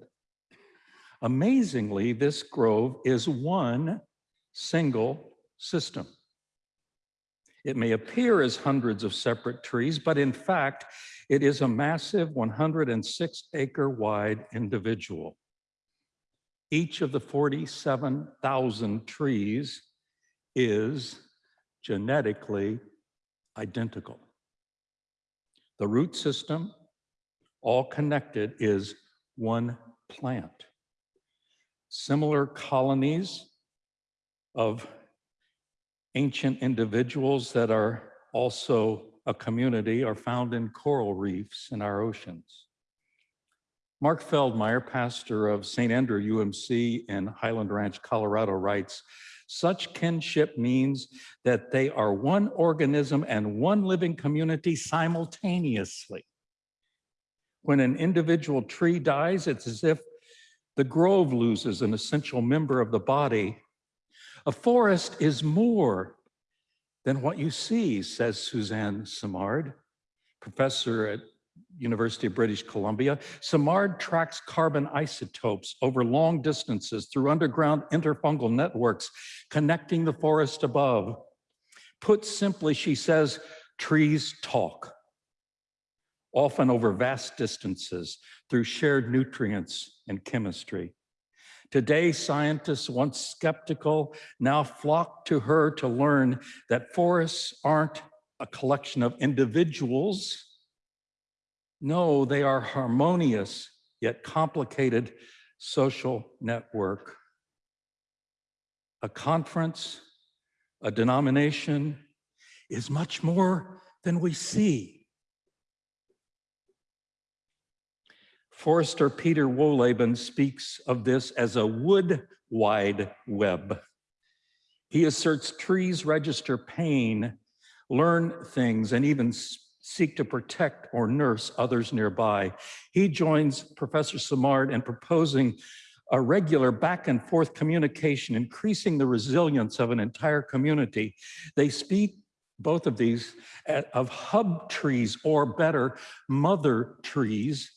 Amazingly, this grove is one single system. It may appear as hundreds of separate trees, but in fact, it is a massive 106 acre wide individual. Each of the 47,000 trees is genetically identical. The root system, all connected, is one plant. Similar colonies of ancient individuals that are also a community are found in coral reefs in our oceans. Mark Feldmeir, pastor of St. Andrew UMC in Highlands Ranch, Colorado, writes, such kinship means that they are one organism and one living community simultaneously. When an individual tree dies, it's as if the grove loses an essential member of the body. A forest is more than what you see, says Suzanne Simard, professor at University of British Columbia. Simard tracks carbon isotopes over long distances through underground interfungal networks connecting the forest above. Put simply, she says, trees talk, often over vast distances through shared nutrients and chemistry. Today, scientists, once skeptical, now flock to her to learn that forests aren't a collection of individuals, no, they are harmonious yet complicated social network. A conference, a denomination is much more than we see. Forrester Peter Wohlleben speaks of this as a wood wide web. He asserts trees register pain, learn things, and even seek to protect or nurse others nearby. He joins Professor Simard in proposing a regular back and forth communication, increasing the resilience of an entire community. They speak, both of these, of hub trees or better, mother trees,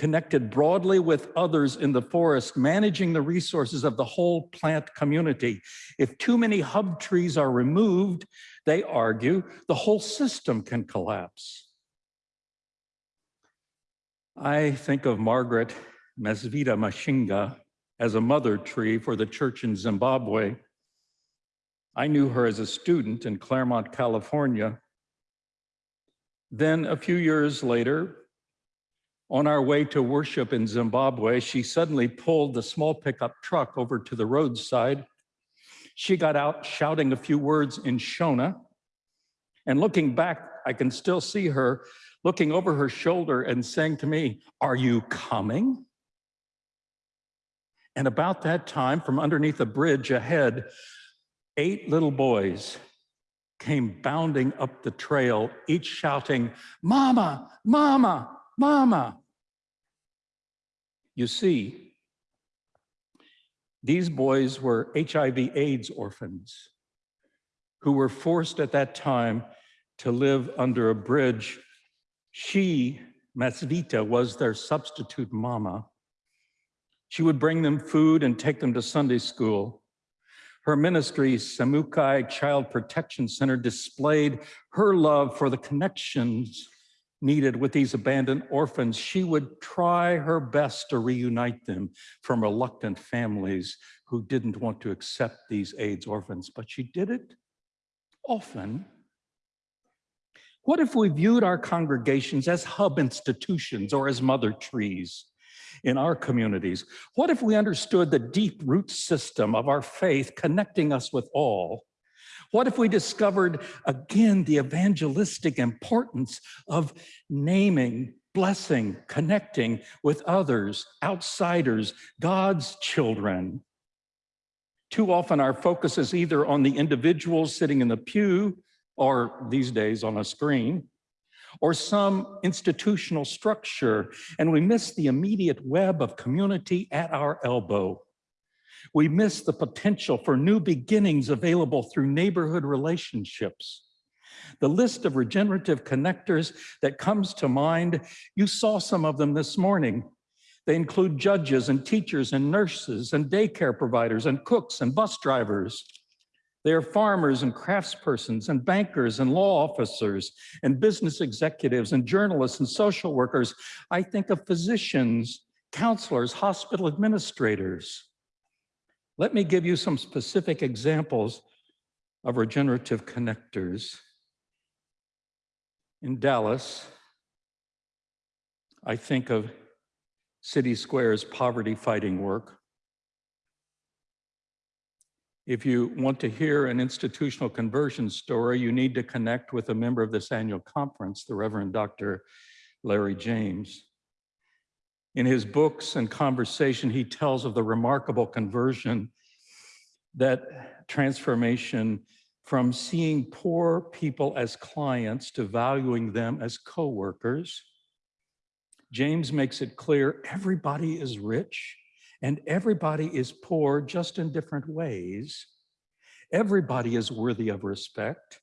connected broadly with others in the forest, managing the resources of the whole plant community. If too many hub trees are removed, they argue the whole system can collapse. I think of Margaret Masvita Mashinga as a mother tree for the church in Zimbabwe. I knew her as a student in Claremont, California. Then a few years later, on our way to worship in Zimbabwe, she suddenly pulled the small pickup truck over to the roadside she got out shouting a few words in Shona. And looking back, I can still see her looking over her shoulder and saying to me, are you coming? And about that time, from underneath a bridge ahead, eight little boys came bounding up the trail, each shouting, Mama, Mama, Mama. You see, these boys were HIV AIDS orphans who were forced at that time to live under a bridge. She, Masvita, was their substitute mama. She would bring them food and take them to Sunday school. Her ministry, Samukai Child Protection Center, displayed her love for the connections needed with these abandoned orphans. She would try her best to reunite them from reluctant families who didn't want to accept these AIDS orphans, but she did it often. What if we viewed our congregations as hub institutions or as mother trees? in our communities? What if we understood the deep root system of our faith connecting us with all? What if we discovered again the evangelistic importance of naming, blessing, connecting with others, outsiders, God's children? Too often our focus is either on the individuals sitting in the pew or these days on a screen, or some institutional structure, and we miss the immediate web of community at our elbow. We miss the potential for new beginnings available through neighborhood relationships. The list of regenerative connectors that comes to mind, you saw some of them this morning. They include judges and teachers and nurses and daycare providers and cooks and bus drivers. They are farmers and craftspersons and bankers and law officers and business executives and journalists and social workers. I think of physicians, counselors, hospital administrators. Let me give you some specific examples of regenerative connectors. In Dallas, I think of City Square's poverty fighting work. If you want to hear an institutional conversion story, you need to connect with a member of this annual conference, the Reverend Dr. Larry James. In his books and conversation, he tells of the remarkable conversion that transformation from seeing poor people as clients to valuing them as co-workers. James makes it clear everybody is rich and everybody is poor just in different ways. Everybody is worthy of respect.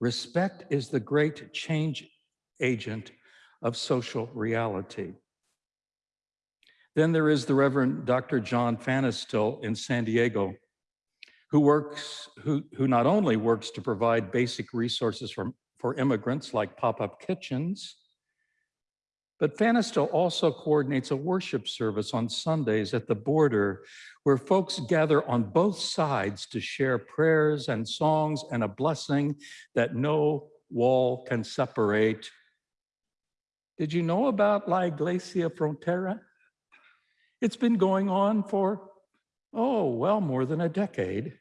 Respect is the great change agent of social reality. Then there is the Reverend Dr. John Fanestil in San Diego, who works, who, who not only works to provide basic resources for, for immigrants like pop-up kitchens, but Fanestil also coordinates a worship service on Sundays at the border where folks gather on both sides to share prayers and songs and a blessing that no wall can separate. Did you know about La Iglesia Frontera? It's been going on for, oh, well, more than a decade.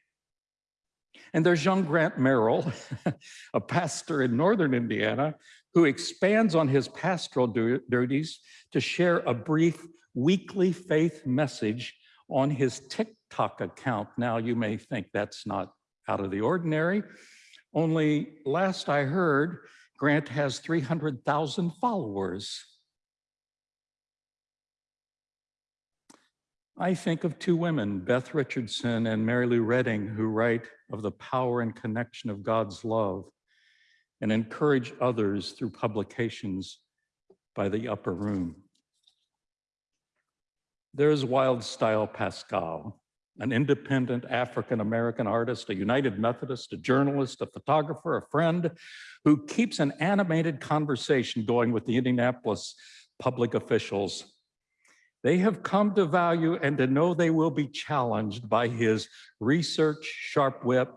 And there's young Grant Merrill, (laughs) a pastor in Northern Indiana, who expands on his pastoral duties to share a brief weekly faith message on his TikTok account. Now you may think that's not out of the ordinary. Only last I heard, Grant has 300,000 followers. I think of two women, Beth Richardson and Mary Lou Redding, who write of the power and connection of God's love and encourage others through publications by the upper room. There's Wildstyle Paschall, an independent African-American artist, a United Methodist, a journalist, a photographer, a friend, who keeps an animated conversation going with the Indianapolis public officials. They have come to value and to know they will be challenged by his research, sharp wit,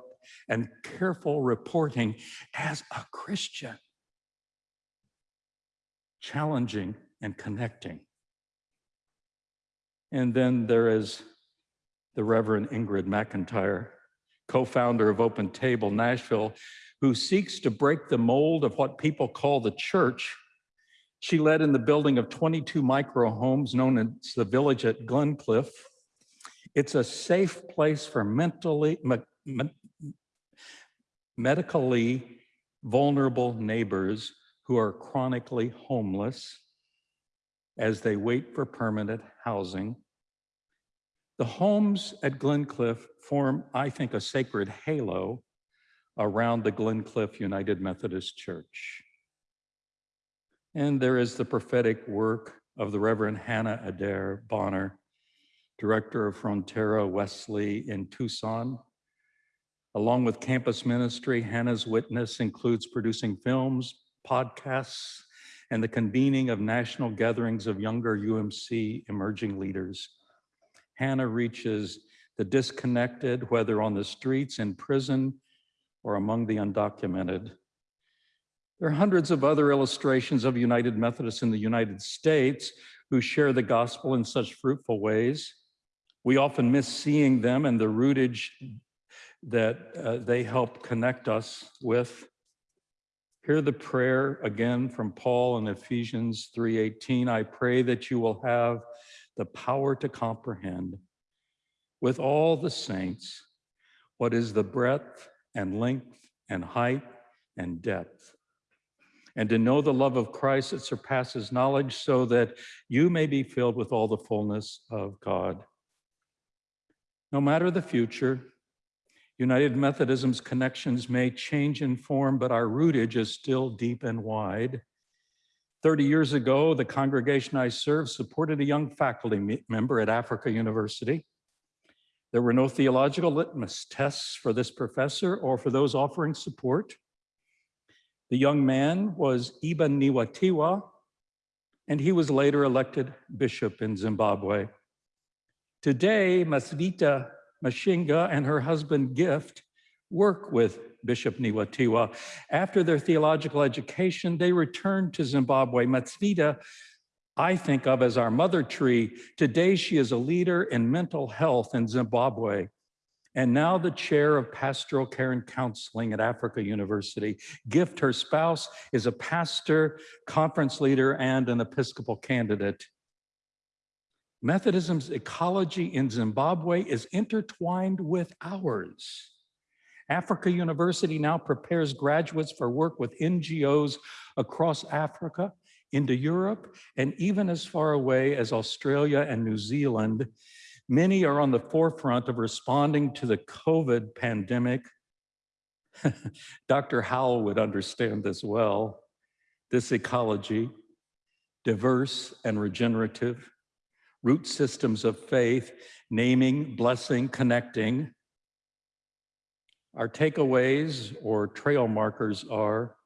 and careful reporting as a Christian. Challenging and connecting. And then there is the Reverend Ingrid McIntyre, co-founder of Open Table Nashville, who seeks to break the mold of what people call the church. She led in the building of 22 micro homes known as the Village at Glencliff. It's a safe place for mentally, medically vulnerable neighbors who are chronically homeless as they wait for permanent housing. The homes at Glencliff form, I think, a sacred halo around the Glencliff United Methodist Church. And there is the prophetic work of the Reverend Hannah Adair Bonner, Director of Frontera Wesley in Tucson. Along with campus ministry, Hannah's witness includes producing films, podcasts, and the convening of national gatherings of younger UMC emerging leaders. Hannah reaches the disconnected, whether on the streets, in prison, or among the undocumented. There are hundreds of other illustrations of United Methodists in the United States who share the gospel in such fruitful ways. We often miss seeing them and the rootage that uh, they help connect us with. Hear the prayer again from Paul in Ephesians 3:18. I pray that you will have the power to comprehend with all the saints what is the breadth and length and height and depth, and to know the love of Christ that surpasses knowledge, so that you may be filled with all the fullness of God. No matter the future, United Methodism's connections may change in form, but our rootage is still deep and wide. 30 years ago, the congregation I served supported a young faculty member at Africa University. There were no theological litmus tests for this professor or for those offering support. The young man was Eben Nhiwatiwa, and he was later elected bishop in Zimbabwe. Today, Masvita Mashinga and her husband Gift work with Bishop Nhiwatiwa. After their theological education, they returned to Zimbabwe. Masvita, I think of as our mother tree. Today, she is a leader in mental health in Zimbabwe and now the chair of pastoral care and counseling at Africa University. Gift, her spouse, is a pastor, conference leader, and an Episcopal candidate. Methodism's ecology in Zimbabwe is intertwined with ours. Africa University now prepares graduates for work with NGOs across Africa, into Europe, and even as far away as Australia and New Zealand. Many are on the forefront of responding to the COVID pandemic. (laughs) Dr. Howell would understand this well. This ecology, diverse and regenerative, root systems of faith, naming, blessing, connecting. Our takeaways or trail markers are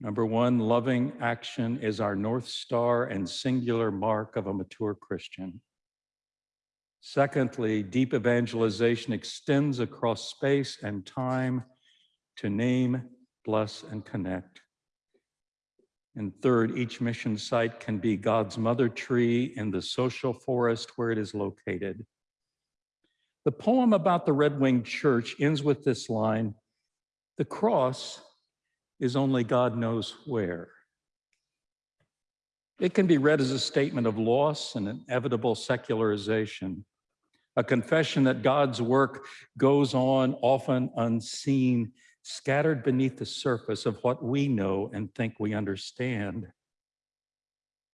number one, loving action is our North Star and singular mark of a mature Christian. Secondly, deep evangelization extends across space and time to name, bless, and connect. And third, each mission site can be God's mother tree in the social forest where it is located. The poem about the Red Winged Church ends with this line The cross is only God knows where. It can be read as a statement of loss and inevitable secularization, a confession that God's work goes on often unseen scattered beneath the surface of what we know and think we understand.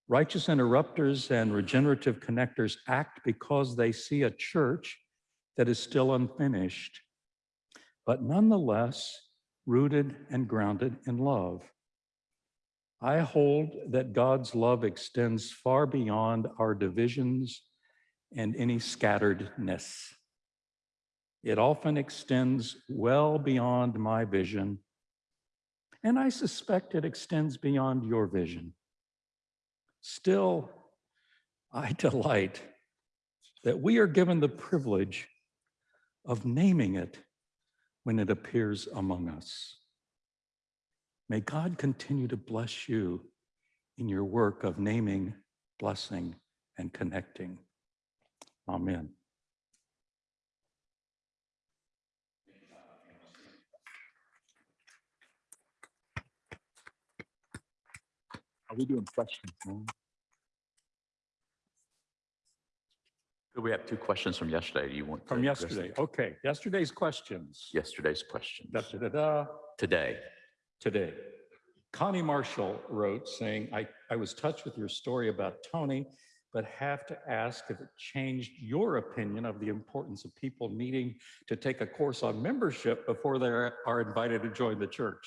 Righteous interrupters and regenerative connectors act because they see a church that is still unfinished, but nonetheless rooted and grounded in love. I hold that God's love extends far beyond our divisions and any scatteredness. It often extends well beyond my vision, and I suspect it extends beyond your vision. Still, I (laughs) delight that we are given the privilege of naming it when it appears among us. May God continue to bless you in your work of naming, blessing, and connecting. Amen. Are we doing questions now? We have two questions from yesterday? Do you want? to From address yesterday. them? Okay, yesterday's questions. Yesterday's questions. Da, da, da, da, Today. today. Connie Marshall wrote saying, I, I was touched with your story about Tony, but have to ask if it changed your opinion of the importance of people needing to take a course on membership before they are invited to join the church.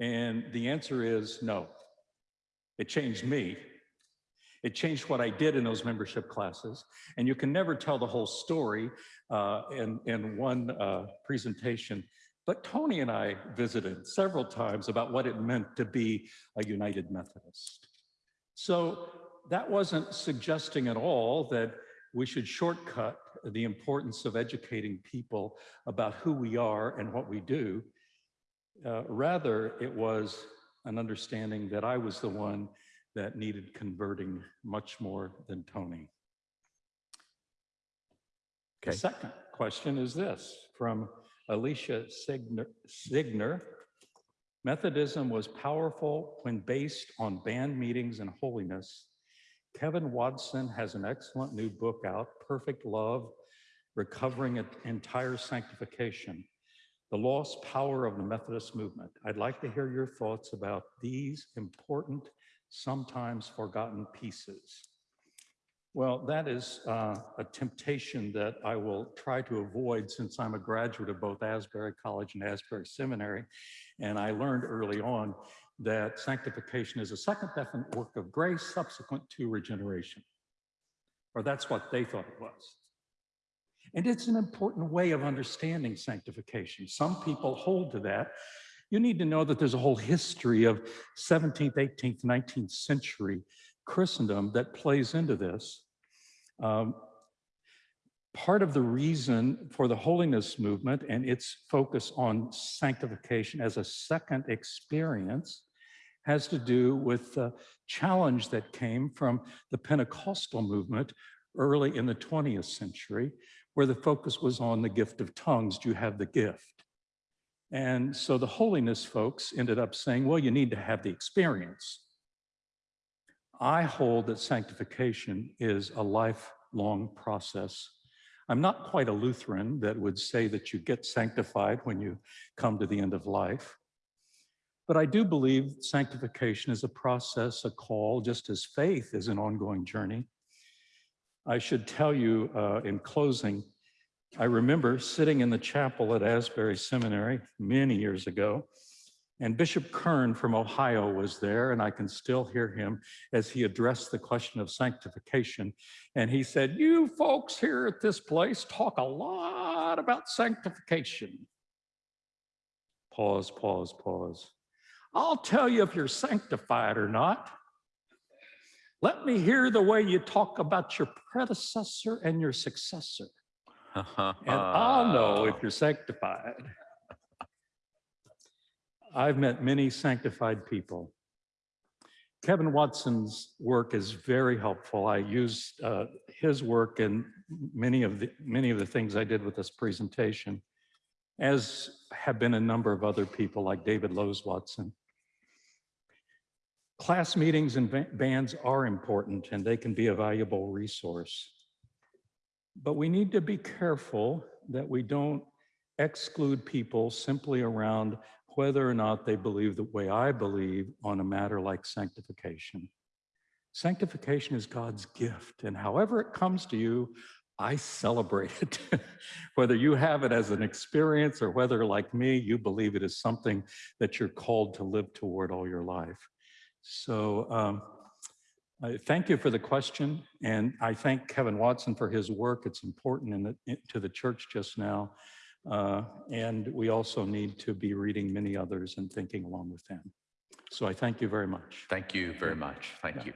And the answer is no. It changed me. It changed what I did in those membership classes. And you can never tell the whole story uh, in, in one uh, presentation. But Tony and I visited several times about what it meant to be a United Methodist. So that wasn't suggesting at all that we should shortcut the importance of educating people about who we are and what we do. Uh, rather, it was an understanding that I was the one that needed converting much more than Tony. The Okay. second question is this from Alicia Signer, Signer. Methodism was powerful when based on band meetings and holiness. Kevin Watson has an excellent new book out, Perfect Love, Recovering an Entire Sanctification, the lost power of the Methodist movement. I'd like to hear your thoughts about these important, sometimes forgotten pieces. Well, that is uh, a temptation that I will try to avoid since I'm a graduate of both Asbury College and Asbury Seminary. And I learned early on that sanctification is a second definite work of grace subsequent to regeneration. Or that's what they thought it was. And it's an important way of understanding sanctification. Some people hold to that. You need to know that there's a whole history of 17th, 18th, 19th century Christendom that plays into this. Um, part of the reason for the holiness movement and its focus on sanctification as a second experience has to do with the challenge that came from the Pentecostal movement early in the 20th century, where the focus was on the gift of tongues. Do you have the gift? And so the holiness folks ended up saying, well, you need to have the experience. I hold that sanctification is a lifelong process. I'm not quite a Lutheran that would say that you get sanctified when you come to the end of life. But I do believe sanctification is a process, a call, just as faith is an ongoing journey. I should tell you uh, in closing, I remember sitting in the chapel at Asbury Seminary many years ago, and Bishop Kern from Ohio was there, and I can still hear him as he addressed the question of sanctification. And he said, You folks here at this place talk a lot about sanctification. Pause, pause, pause. I'll tell you if you're sanctified or not. Let me hear the way you talk about your predecessor and your successor, (laughs) and I'll know if you're sanctified. I've met many sanctified people. Kevin Watson's work is very helpful. I used uh, his work in many of the many of the things I did with this presentation, as have been a number of other people like David Lowes Watson. Class meetings and ba- bands are important and they can be a valuable resource. But we need to be careful that we don't exclude people simply around whether or not they believe the way I believe on a matter like sanctification. Sanctification is God's gift, and however it comes to you, I celebrate it. (laughs) whether you have it as an experience or whether, like me, you believe it is something that you're called to live toward all your life. So, um, I thank you for the question, and I thank Kevin Watson for his work. It's important in the, in- to the church just now. Uh, and we also need to be reading many others and thinking along with them. So I thank you very much. Thank you very much. Thank you.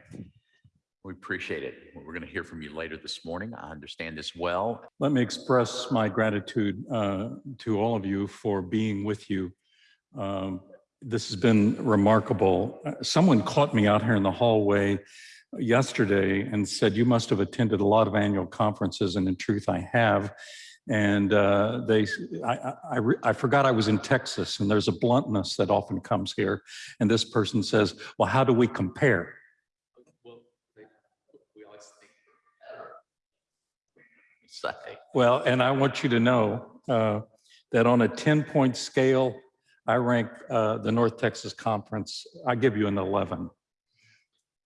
We appreciate it. We're going to hear from you later this morning. I understand this well. Let me express my gratitude uh, to all of you for being with you. Um, This has been remarkable. Uh, Someone caught me out here in the hallway yesterday and said, you must have attended a lot of annual conferences, and in truth, I have. And uh, they, I, I, I forgot I was in Texas, and there's a bluntness that often comes here. And this person says, well, how do we compare? Well, and I want you to know uh, that on a 10-point scale, I rank uh, the North Texas Conference, I give you an 11.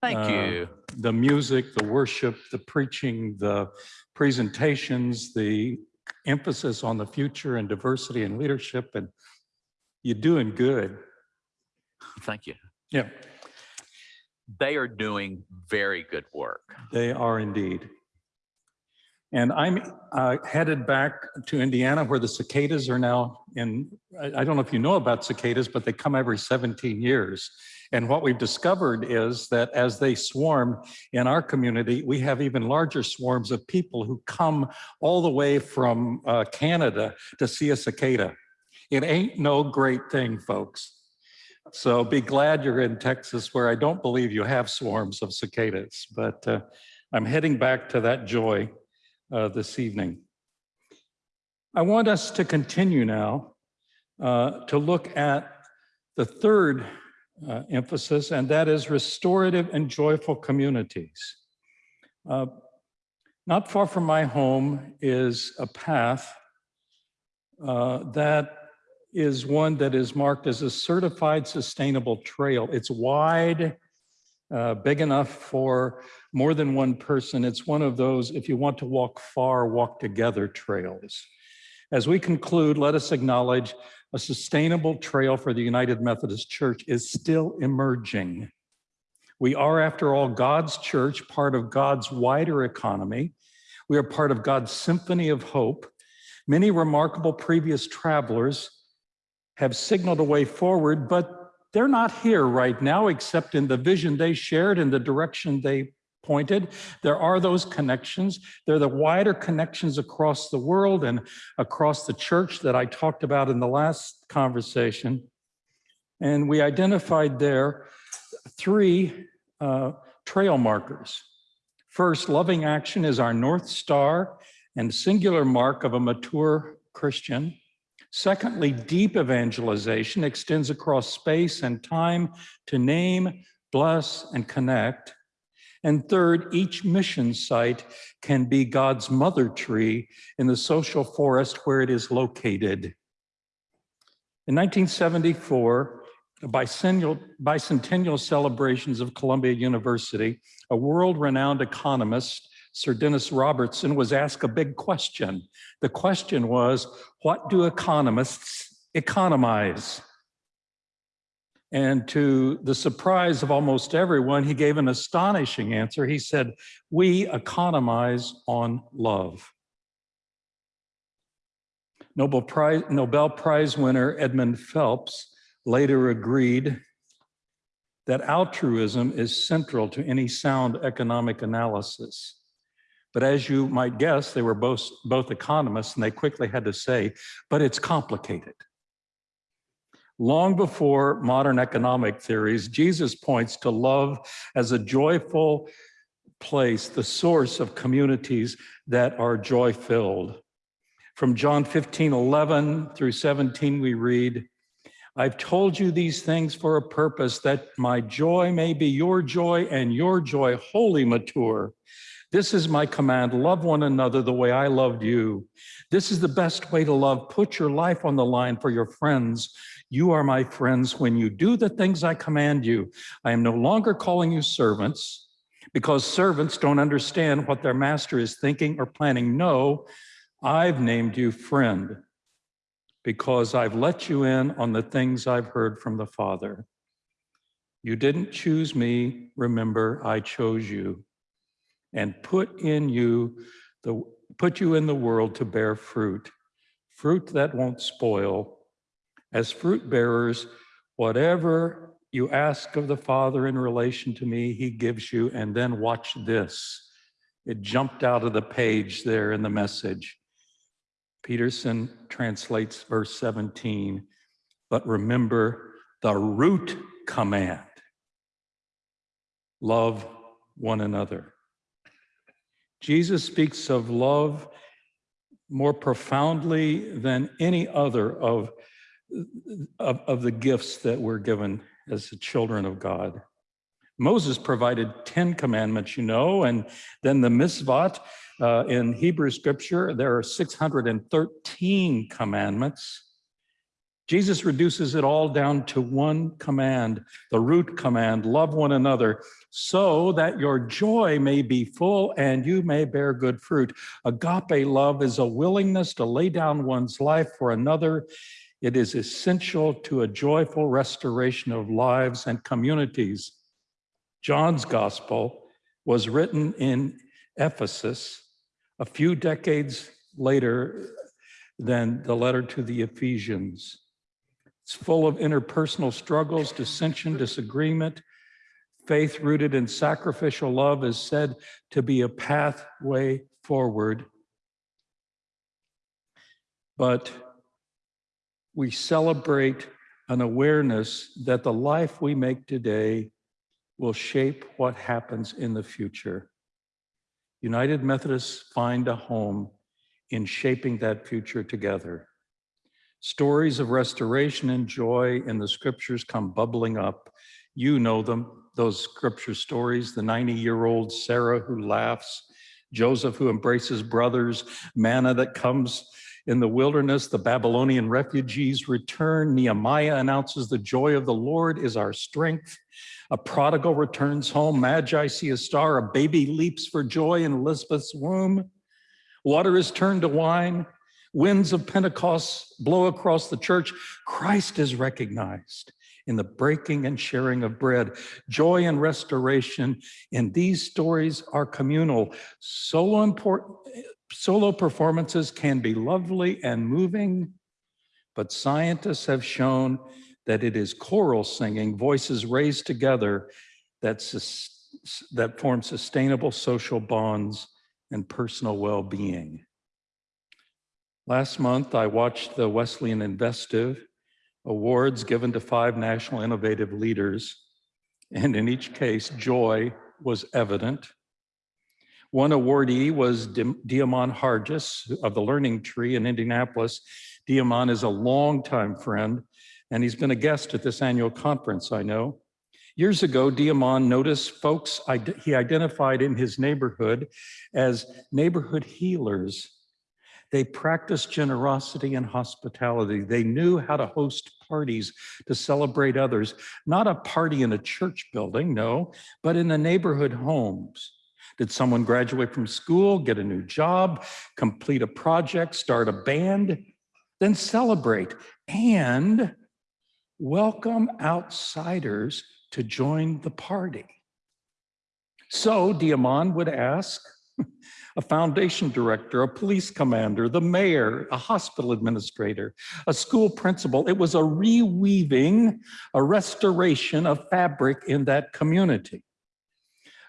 thank Uh, you. The music, the worship, the preaching, the presentations, the emphasis on the future and diversity and leadership, and you're doing good. Thank you. Yeah. They are doing very good work. They are indeed. And I'm uh, headed back to Indiana where the cicadas are now in, I don't know if you know about cicadas, but they come every 17 years. And what we've discovered is that as they swarm in our community, we have even larger swarms of people who come all the way from uh, Canada to see a cicada. It ain't no great thing, folks. So be glad you're in Texas where I don't believe you have swarms of cicadas, but uh, I'm heading back to that joy uh, this evening. I want us to continue now uh, to look at the third uh, emphasis, and that is restorative and joyful communities. Uh, not far from my home is a path uh, that is one that is marked as a certified sustainable trail. It's wide, uh, big enough for more than one person. It's one of those, if you want to walk far, walk together trails. As we conclude, let us acknowledge a sustainable trail for the United Methodist Church is still emerging. We are, after all, God's church, part of God's wider economy. We are part of God's symphony of hope. Many remarkable previous travelers have signaled a way forward, but they're not here right now, except in the vision they shared and the direction they pointed. There are those connections. There are the wider connections across the world and across the church that I talked about in the last conversation. And we identified there three uh, trail markers. First, loving action is our North Star and singular mark of a mature Christian. Secondly, deep evangelization extends across space and time to name, bless, and connect. And third, each mission site can be God's mother tree in the social forest where it is located. In 1974, the bicentennial, celebrations of Columbia University, a world-renowned economist Sir Dennis Robertson was asked a big question. The question was, what do economists economize? And to the surprise of almost everyone, he gave an astonishing answer. He said, we economize on love. Nobel Prize, Nobel Prize winner Edmund Phelps later agreed that altruism is central to any sound economic analysis. But as you might guess, they were both, both economists and they quickly had to say, but it's complicated. Long before modern economic theories, Jesus points to love as a joyful place, the source of communities that are joy-filled. From John 15, 11 through 17, we read, I've told you these things for a purpose that my joy may be your joy and your joy wholly mature. This is my command, love one another the way I loved you. This is the best way to love. Put your life on the line for your friends. You are my friends when you do the things I command you. I am no longer calling you servants because servants don't understand what their master is thinking or planning. No, I've named you friend because I've let you in on the things I've heard from the Father. You didn't choose me, remember, I chose you and put in you the put you in the world to bear fruit, fruit that won't spoil. As fruit bearers, whatever you ask of the Father in relation to me, he gives you. And then watch this. It jumped out of the page there in the message. Peterson translates verse 17, but remember the root command. Love one another. Jesus speaks of love more profoundly than any other of, of, of, the gifts that we're given as the children of God. Moses provided 10 commandments, you know, and then the mitzvot uh, in Hebrew scripture, there are 613 commandments. Jesus reduces it all down to one command, the root command, love one another, so that your joy may be full and you may bear good fruit. Agape love is a willingness to lay down one's life for another. It is essential to a joyful restoration of lives and communities. John's gospel was written in Ephesus a few decades later than the letter to the Ephesians. It's full of interpersonal struggles, dissension, disagreement. Faith rooted in sacrificial love is said to be a pathway forward. But we celebrate an awareness that the life we make today will shape what happens in the future. United Methodists find a home in shaping that future together. Stories of restoration and joy in the scriptures come bubbling up. You know them, those scripture stories, the 90-year-old Sarah who laughs, Joseph who embraces brothers, manna that comes in the wilderness, the Babylonian refugees return. Nehemiah announces the joy of the Lord is our strength. A prodigal returns home. Magi see a star. A baby leaps for joy in Elizabeth's womb. Water is turned to wine. Winds of Pentecost blow across the church. Christ is recognized in the breaking and sharing of bread. Joy and restoration in these stories are communal. Solo, important, solo performances can be lovely and moving, but scientists have shown that it is choral singing, voices raised together, that, that form sustainable social bonds and personal well-being. Last month, I watched the Wesleyan Investive Awards given to five national innovative leaders, and in each case, joy was evident. One awardee was De'Amon Harges of the Learning Tree in Indianapolis. De'Amon is a longtime friend, and he's been a guest at this annual conference, I know. Years ago, De'Amon noticed folks he identified in his neighborhood as neighborhood healers. They practiced generosity and hospitality. They knew how to host parties to celebrate others, not a party in a church building, no, but in the neighborhood homes. Did someone graduate from school, get a new job, complete a project, start a band? Then celebrate and welcome outsiders to join the party. So De'Amon would ask (laughs) a foundation director, a police commander, the mayor, a hospital administrator, a school principal. It was a reweaving, a restoration of fabric in that community.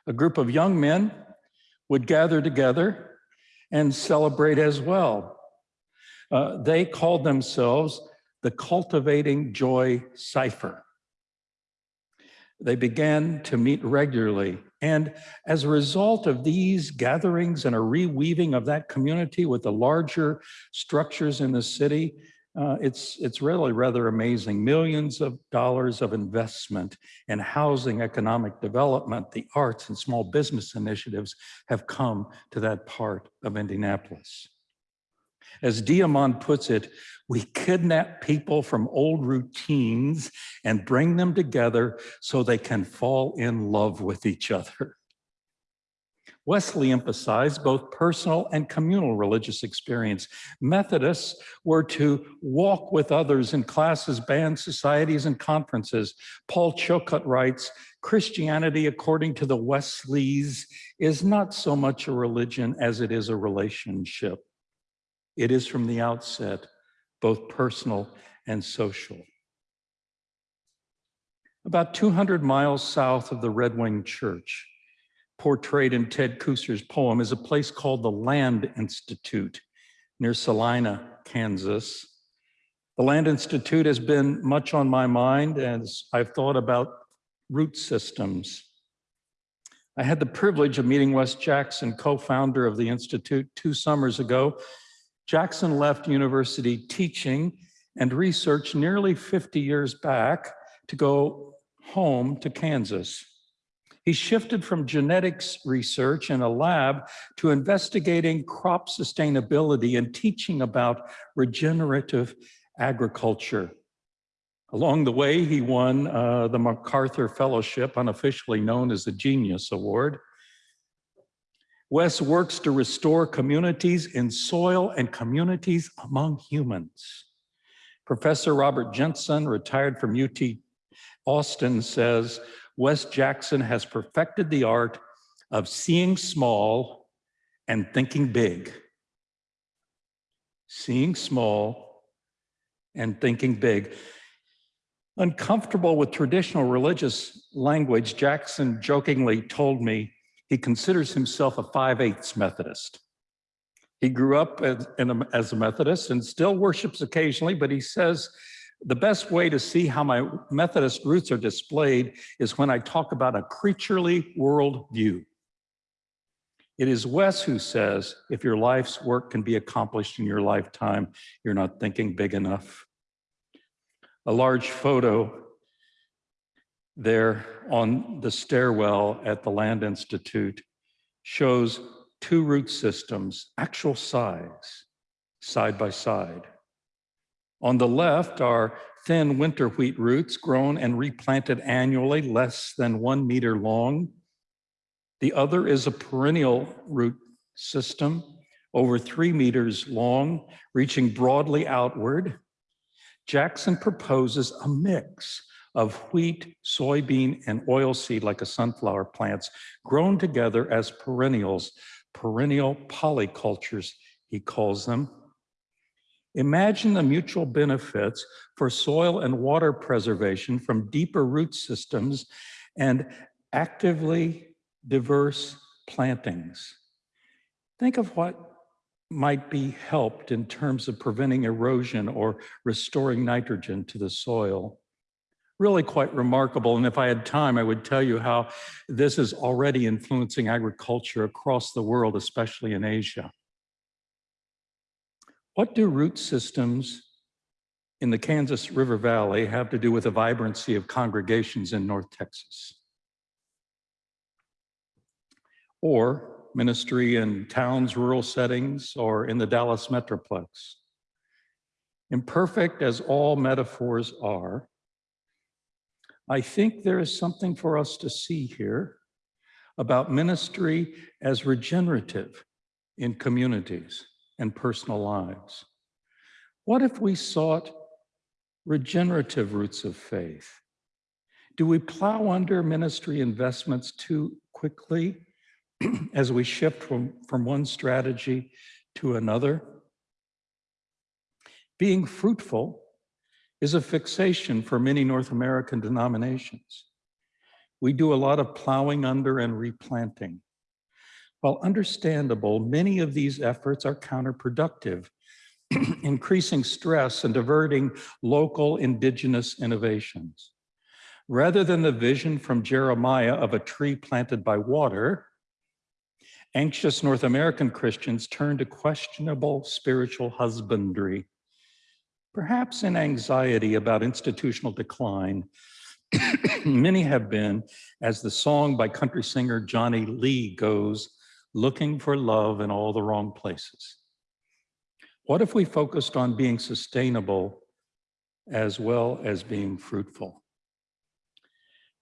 A group of young men would gather together and celebrate as well. Uh, they called themselves the Cultivating Joy Cipher. They began to meet regularly. And as a result of these gatherings and a reweaving of that community with the larger structures in the city, uh, it's, it's really rather amazing. Millions of dollars of investment in housing, economic development, the arts and small business initiatives have come to that part of Indianapolis. As De'Amon puts it, we kidnap people from old routines and bring them together so they can fall in love with each other. Wesley emphasized both personal and communal religious experience. Methodists were to walk with others in classes, bands, societies, and conferences. Paul Chilcote writes, Christianity, according to the Wesleys, is not so much a religion as it is a relationship. It is from the outset, both personal and social. About 200 miles south of the Red Wing Church, portrayed in Ted Kooser's poem, is a place called the Land Institute near Salina, Kansas. The Land Institute has been much on my mind as I've thought about root systems. I had the privilege of meeting Wes Jackson, co-founder of the Institute, two summers ago Jackson left university teaching and research nearly 50 years back to go home to Kansas. He shifted from genetics research in a lab to investigating crop sustainability and teaching about regenerative agriculture. Along the way, he won uh, the MacArthur Fellowship, unofficially known as the Genius Award. Wes works to restore communities in soil and communities among humans. Professor Robert Jensen, retired from UT Austin, says, Wes Jackson has perfected the art of seeing small and thinking big. Seeing small and thinking big. Uncomfortable with traditional religious language, Jackson jokingly told me he considers himself a 5 eighths Methodist. He grew up as, a, as a Methodist and still worships occasionally, but he says the best way to see how my Methodist roots are displayed is when I talk about a creaturely worldview. It is Wes who says, if your life's work can be accomplished in your lifetime, you're not thinking big enough. A large photo there on the stairwell at the Land Institute shows two root systems, actual size, side by side. On the left are thin winter wheat roots grown and replanted annually, less than one meter long. The other is a perennial root system, over three meters long, reaching broadly outward. Jackson proposes a mix of wheat, soybean, and oilseed like a sunflower plants grown together as perennials, perennial polycultures, he calls them. Imagine the mutual benefits for soil and water preservation from deeper root systems and actively diverse plantings. Think of what might be helped in terms of preventing erosion or restoring nitrogen to the soil. Really quite remarkable. And if I had time, I would tell you how this is already influencing agriculture across the world, especially in Asia. What do root systems in the Kansas River Valley have to do with the vibrancy of congregations in North Texas? Or ministry in towns, rural settings, or in the Dallas Metroplex? Imperfect as all metaphors are, I think there is something for us to see here about ministry as regenerative in communities and personal lives. What if we sought regenerative roots of faith? Do we plow under ministry investments too quickly (clears throat) as we shift from, from one strategy to another? Being fruitful is a fixation for many North American denominations. We do a lot of plowing under and replanting. While understandable, many of these efforts are counterproductive, (clears throat) increasing stress and diverting local indigenous innovations. Rather than the vision from Jeremiah of a tree planted by water, anxious North American Christians turn to questionable spiritual husbandry perhaps in anxiety about institutional decline. (coughs) Many have been, as the song by country singer Johnny Lee goes, looking for love in all the wrong places. What if we focused on being sustainable as well as being fruitful?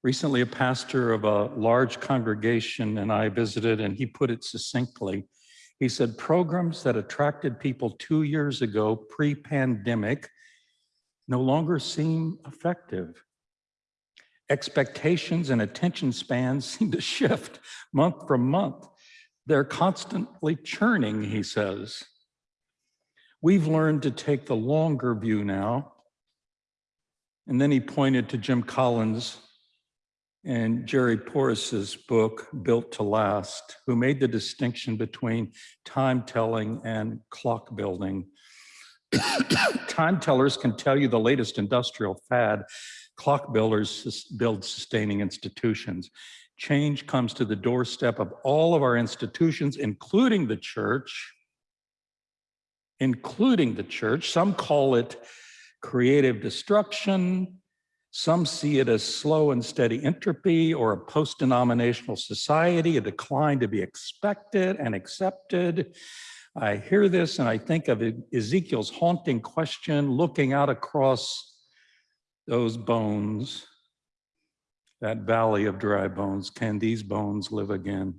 Recently, a pastor of a large congregation and I visited, and he put it succinctly. He said, programs that attracted people two years ago, pre-pandemic, no longer seem effective. Expectations and attention spans (laughs) seem to shift month from month. They're constantly churning, he says. We've learned to take the longer view now. And then he pointed to Jim Collins and Jerry Porras's book, Built to Last, who made the distinction between time telling and clock building. (coughs) time tellers can tell you the latest industrial fad. Clock builders build sustaining institutions. Change comes to the doorstep of all of our institutions, including the church, including the church. Some call it creative destruction. Some see it as slow and steady entropy or a post-denominational society, a decline to be expected and accepted. I hear this and I think of Ezekiel's haunting question looking out across those bones, that valley of dry bones. Can these bones live again?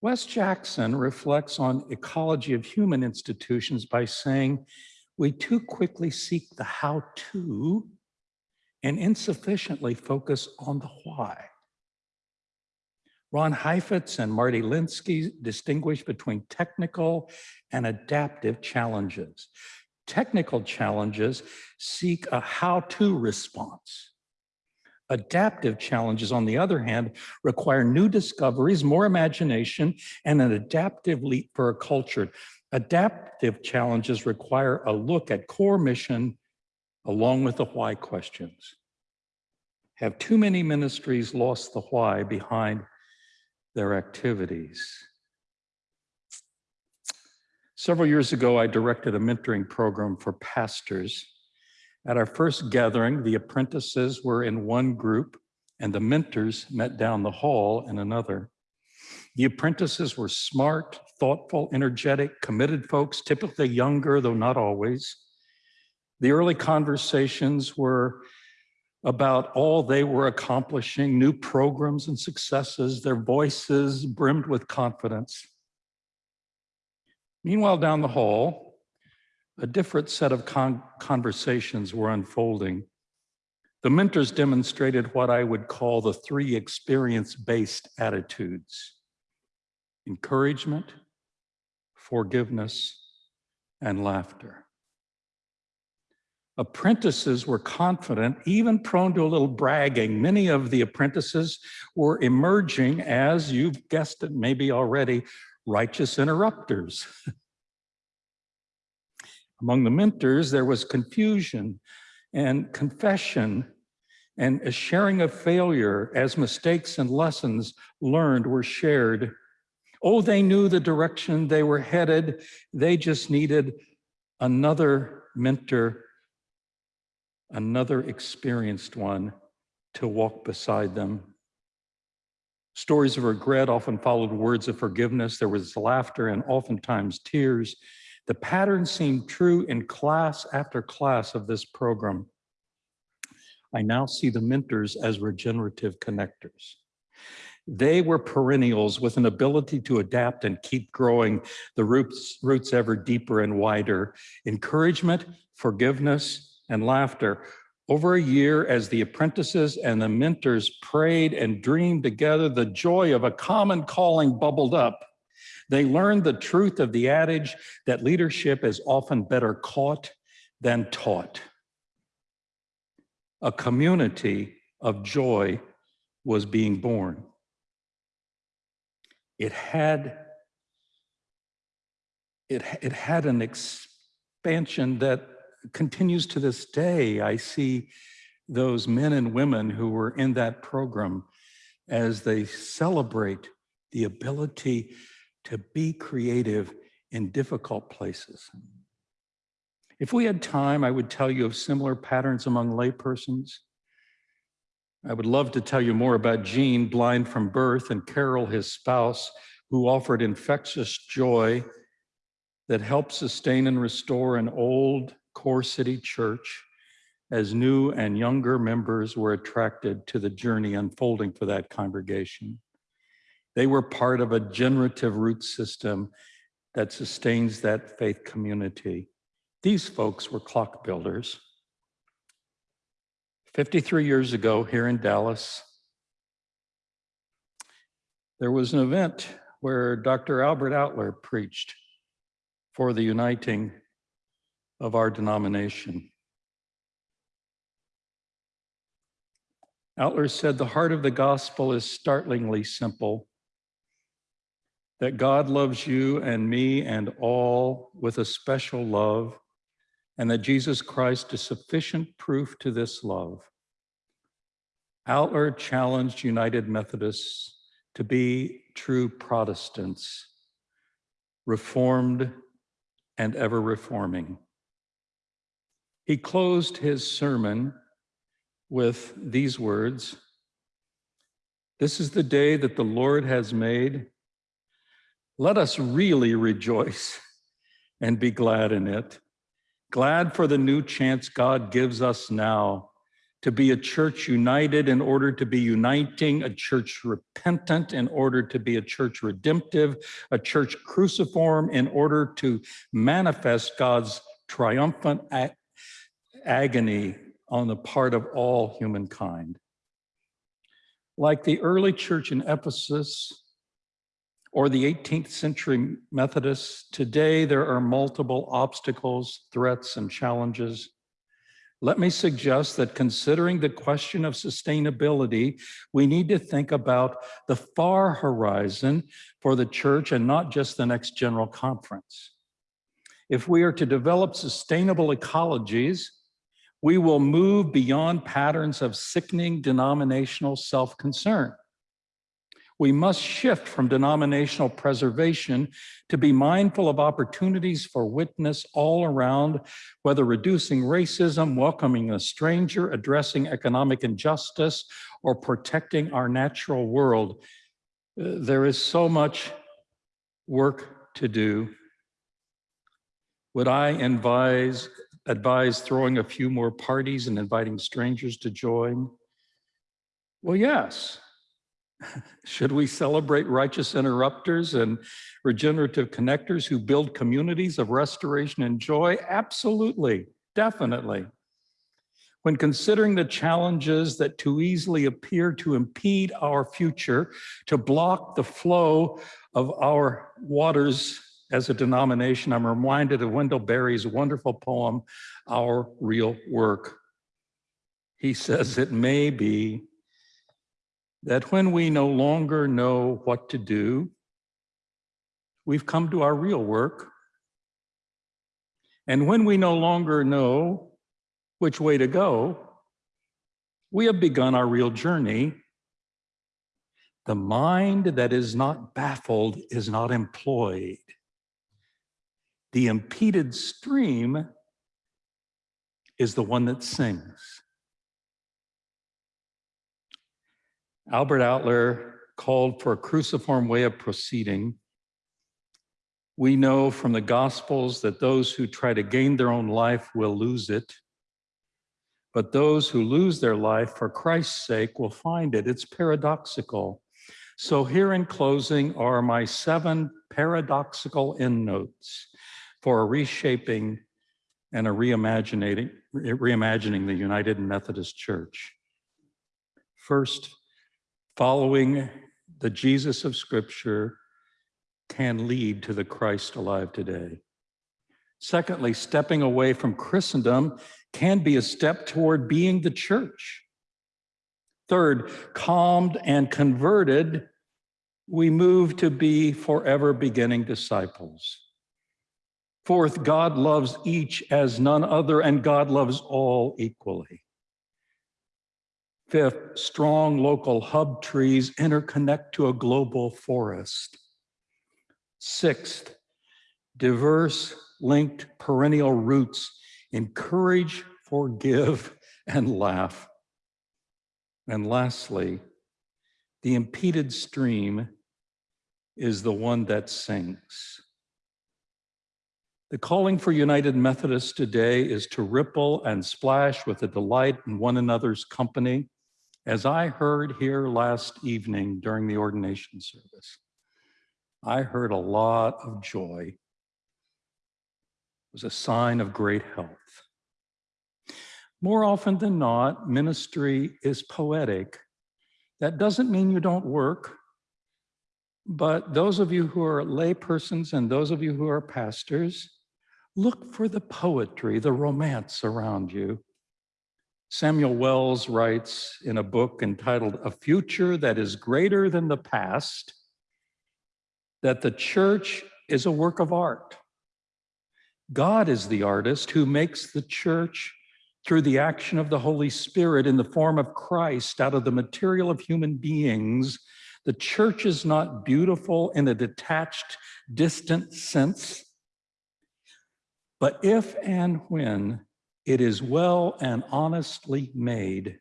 Wes Jackson reflects on ecology of human institutions by saying, we too quickly seek the how-to and insufficiently focus on the why. Ron Heifetz and Marty Linsky distinguish between technical and adaptive challenges. Technical challenges seek a how-to response. Adaptive challenges, on the other hand, require new discoveries, more imagination, and an adaptive leap for a culture. Adaptive challenges require a look at core mission along with the why questions. Have too many ministries lost the why behind their activities? Several years ago, I directed a mentoring program for pastors. At our first gathering, the apprentices were in one group and the mentors met down the hall in another. The apprentices were smart, thoughtful, energetic, committed folks, typically younger, though not always. The early conversations were about all they were accomplishing, new programs and successes, their voices brimmed with confidence. Meanwhile, down the hall, a different set of con conversations were unfolding. The mentors demonstrated what I would call the three experience-based attitudes. Encouragement, forgiveness, and laughter. Apprentices were confident, even prone to a little bragging. Many of the apprentices were emerging as, you've guessed it maybe already, righteous interrupters. (laughs) Among the mentors, there was confusion and confession and a sharing of failure as mistakes and lessons learned were shared. Oh, they knew the direction they were headed. They just needed another mentor, another experienced one to walk beside them. Stories of regret often followed words of forgiveness. There was laughter and oftentimes tears. The pattern seemed true in class after class of this program. I now see the mentors as regenerative connectors. They were perennials with an ability to adapt and keep growing the roots, roots ever deeper and wider. Encouragement, forgiveness, and laughter. Over a year, as the apprentices and the mentors prayed and dreamed together, the joy of a common calling bubbled up. They learned the truth of the adage that leadership is often better caught than taught. A community of joy was being born. It had, it, it had an expansion that continues to this day. I see those men and women who were in that program as they celebrate the ability to be creative in difficult places. If we had time, I would tell you of similar patterns among laypersons. I would love to tell you more about Jean, blind from birth, and Carol, his spouse, who offered infectious joy that helped sustain and restore an old core city church as new and younger members were attracted to the journey unfolding for that congregation. They were part of a generative root system that sustains that faith community. These folks were clock builders. 53 years ago here in Dallas, there was an event where Dr. Albert Outler preached for the uniting of our denomination. Outler said, the heart of the gospel is startlingly simple that God loves you and me and all with a special love, and that Jesus Christ is sufficient proof to this love. Outler challenged United Methodists to be true Protestants, reformed and ever reforming. He closed his sermon with these words, This is the day that the Lord has made. Let us really rejoice and be glad in it. Glad for the new chance God gives us now to be a church united in order to be uniting, a church repentant in order to be a church redemptive, a church cruciform in order to manifest God's triumphant ag agony on the part of all humankind. Like the early church in Ephesus or the 18th century Methodists, today there are multiple obstacles, threats, and challenges. Let me suggest that considering the question of sustainability, we need to think about the far horizon for the church and not just the next general conference. If we are to develop sustainable ecologies, we will move beyond patterns of sickening denominational self-concern. We must shift from denominational preservation to be mindful of opportunities for witness all around, whether reducing racism, welcoming a stranger, addressing economic injustice, or protecting our natural world. There is so much work to do. Would I advise, advise throwing a few more parties and inviting strangers to join? Well, yes. (laughs) Should we celebrate righteous interrupters and regenerative connectors who build communities of restoration and joy? Absolutely, definitely. When considering the challenges that too easily appear to impede our future, to block the flow of our waters as a denomination, I'm reminded of Wendell Berry's wonderful poem, Our Real Work. He says it may be that when we no longer know what to do, we've come to our real work. And when we no longer know which way to go, we have begun our real journey. The mind that is not baffled is not employed. The impeded stream is the one that sings. Albert Outler called for a cruciform way of proceeding. We know from the Gospels that those who try to gain their own life will lose it, but those who lose their life for Christ's sake will find it. It's paradoxical. So here in closing are my seven paradoxical endnotes for a reshaping and a reimagining, reimagining the United Methodist Church. First, following the Jesus of Scripture can lead to the Christ alive today. Secondly, stepping away from Christendom can be a step toward being the church. Third, calmed and converted, we move to be forever beginning disciples. Fourth, God loves each as none other, and God loves all equally. Fifth, strong local hub trees interconnect to a global forest. Sixth, diverse linked perennial roots encourage, forgive, and laugh. And lastly, the impeded stream is the one that sings. The calling for United Methodists today is to ripple and splash with a delight in one another's company, as I heard here last evening during the ordination service. I heard a lot of joy. It was a sign of great health. More often than not, ministry is poetic. That doesn't mean you don't work, but those of you who are laypersons and those of you who are pastors, look for the poetry, the romance around you. Samuel Wells writes in a book entitled A Future That is Greater Than the Past that the church is a work of art. God is the artist who makes the church through the action of the Holy Spirit in the form of Christ out of the material of human beings. The church is not beautiful in a detached, distant sense, but if and when it is well and honestly made,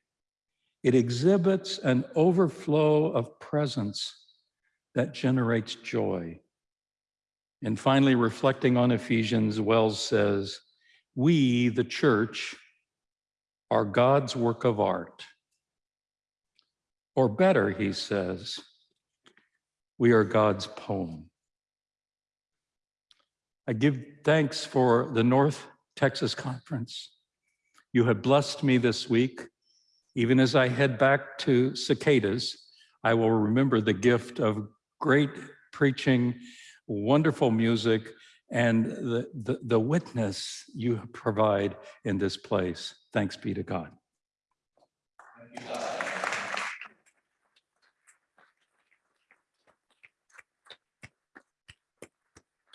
it exhibits an overflow of presence that generates joy. And finally, reflecting on Ephesians, Wells says, we, the church, are God's work of art. Or better, he says, we are God's poem. I give thanks for the North Texas Conference. You have blessed me this week. Even as I head back to cicadas, I will remember the gift of great preaching, wonderful music, and the, the, the witness you provide in this place. Thanks be to God.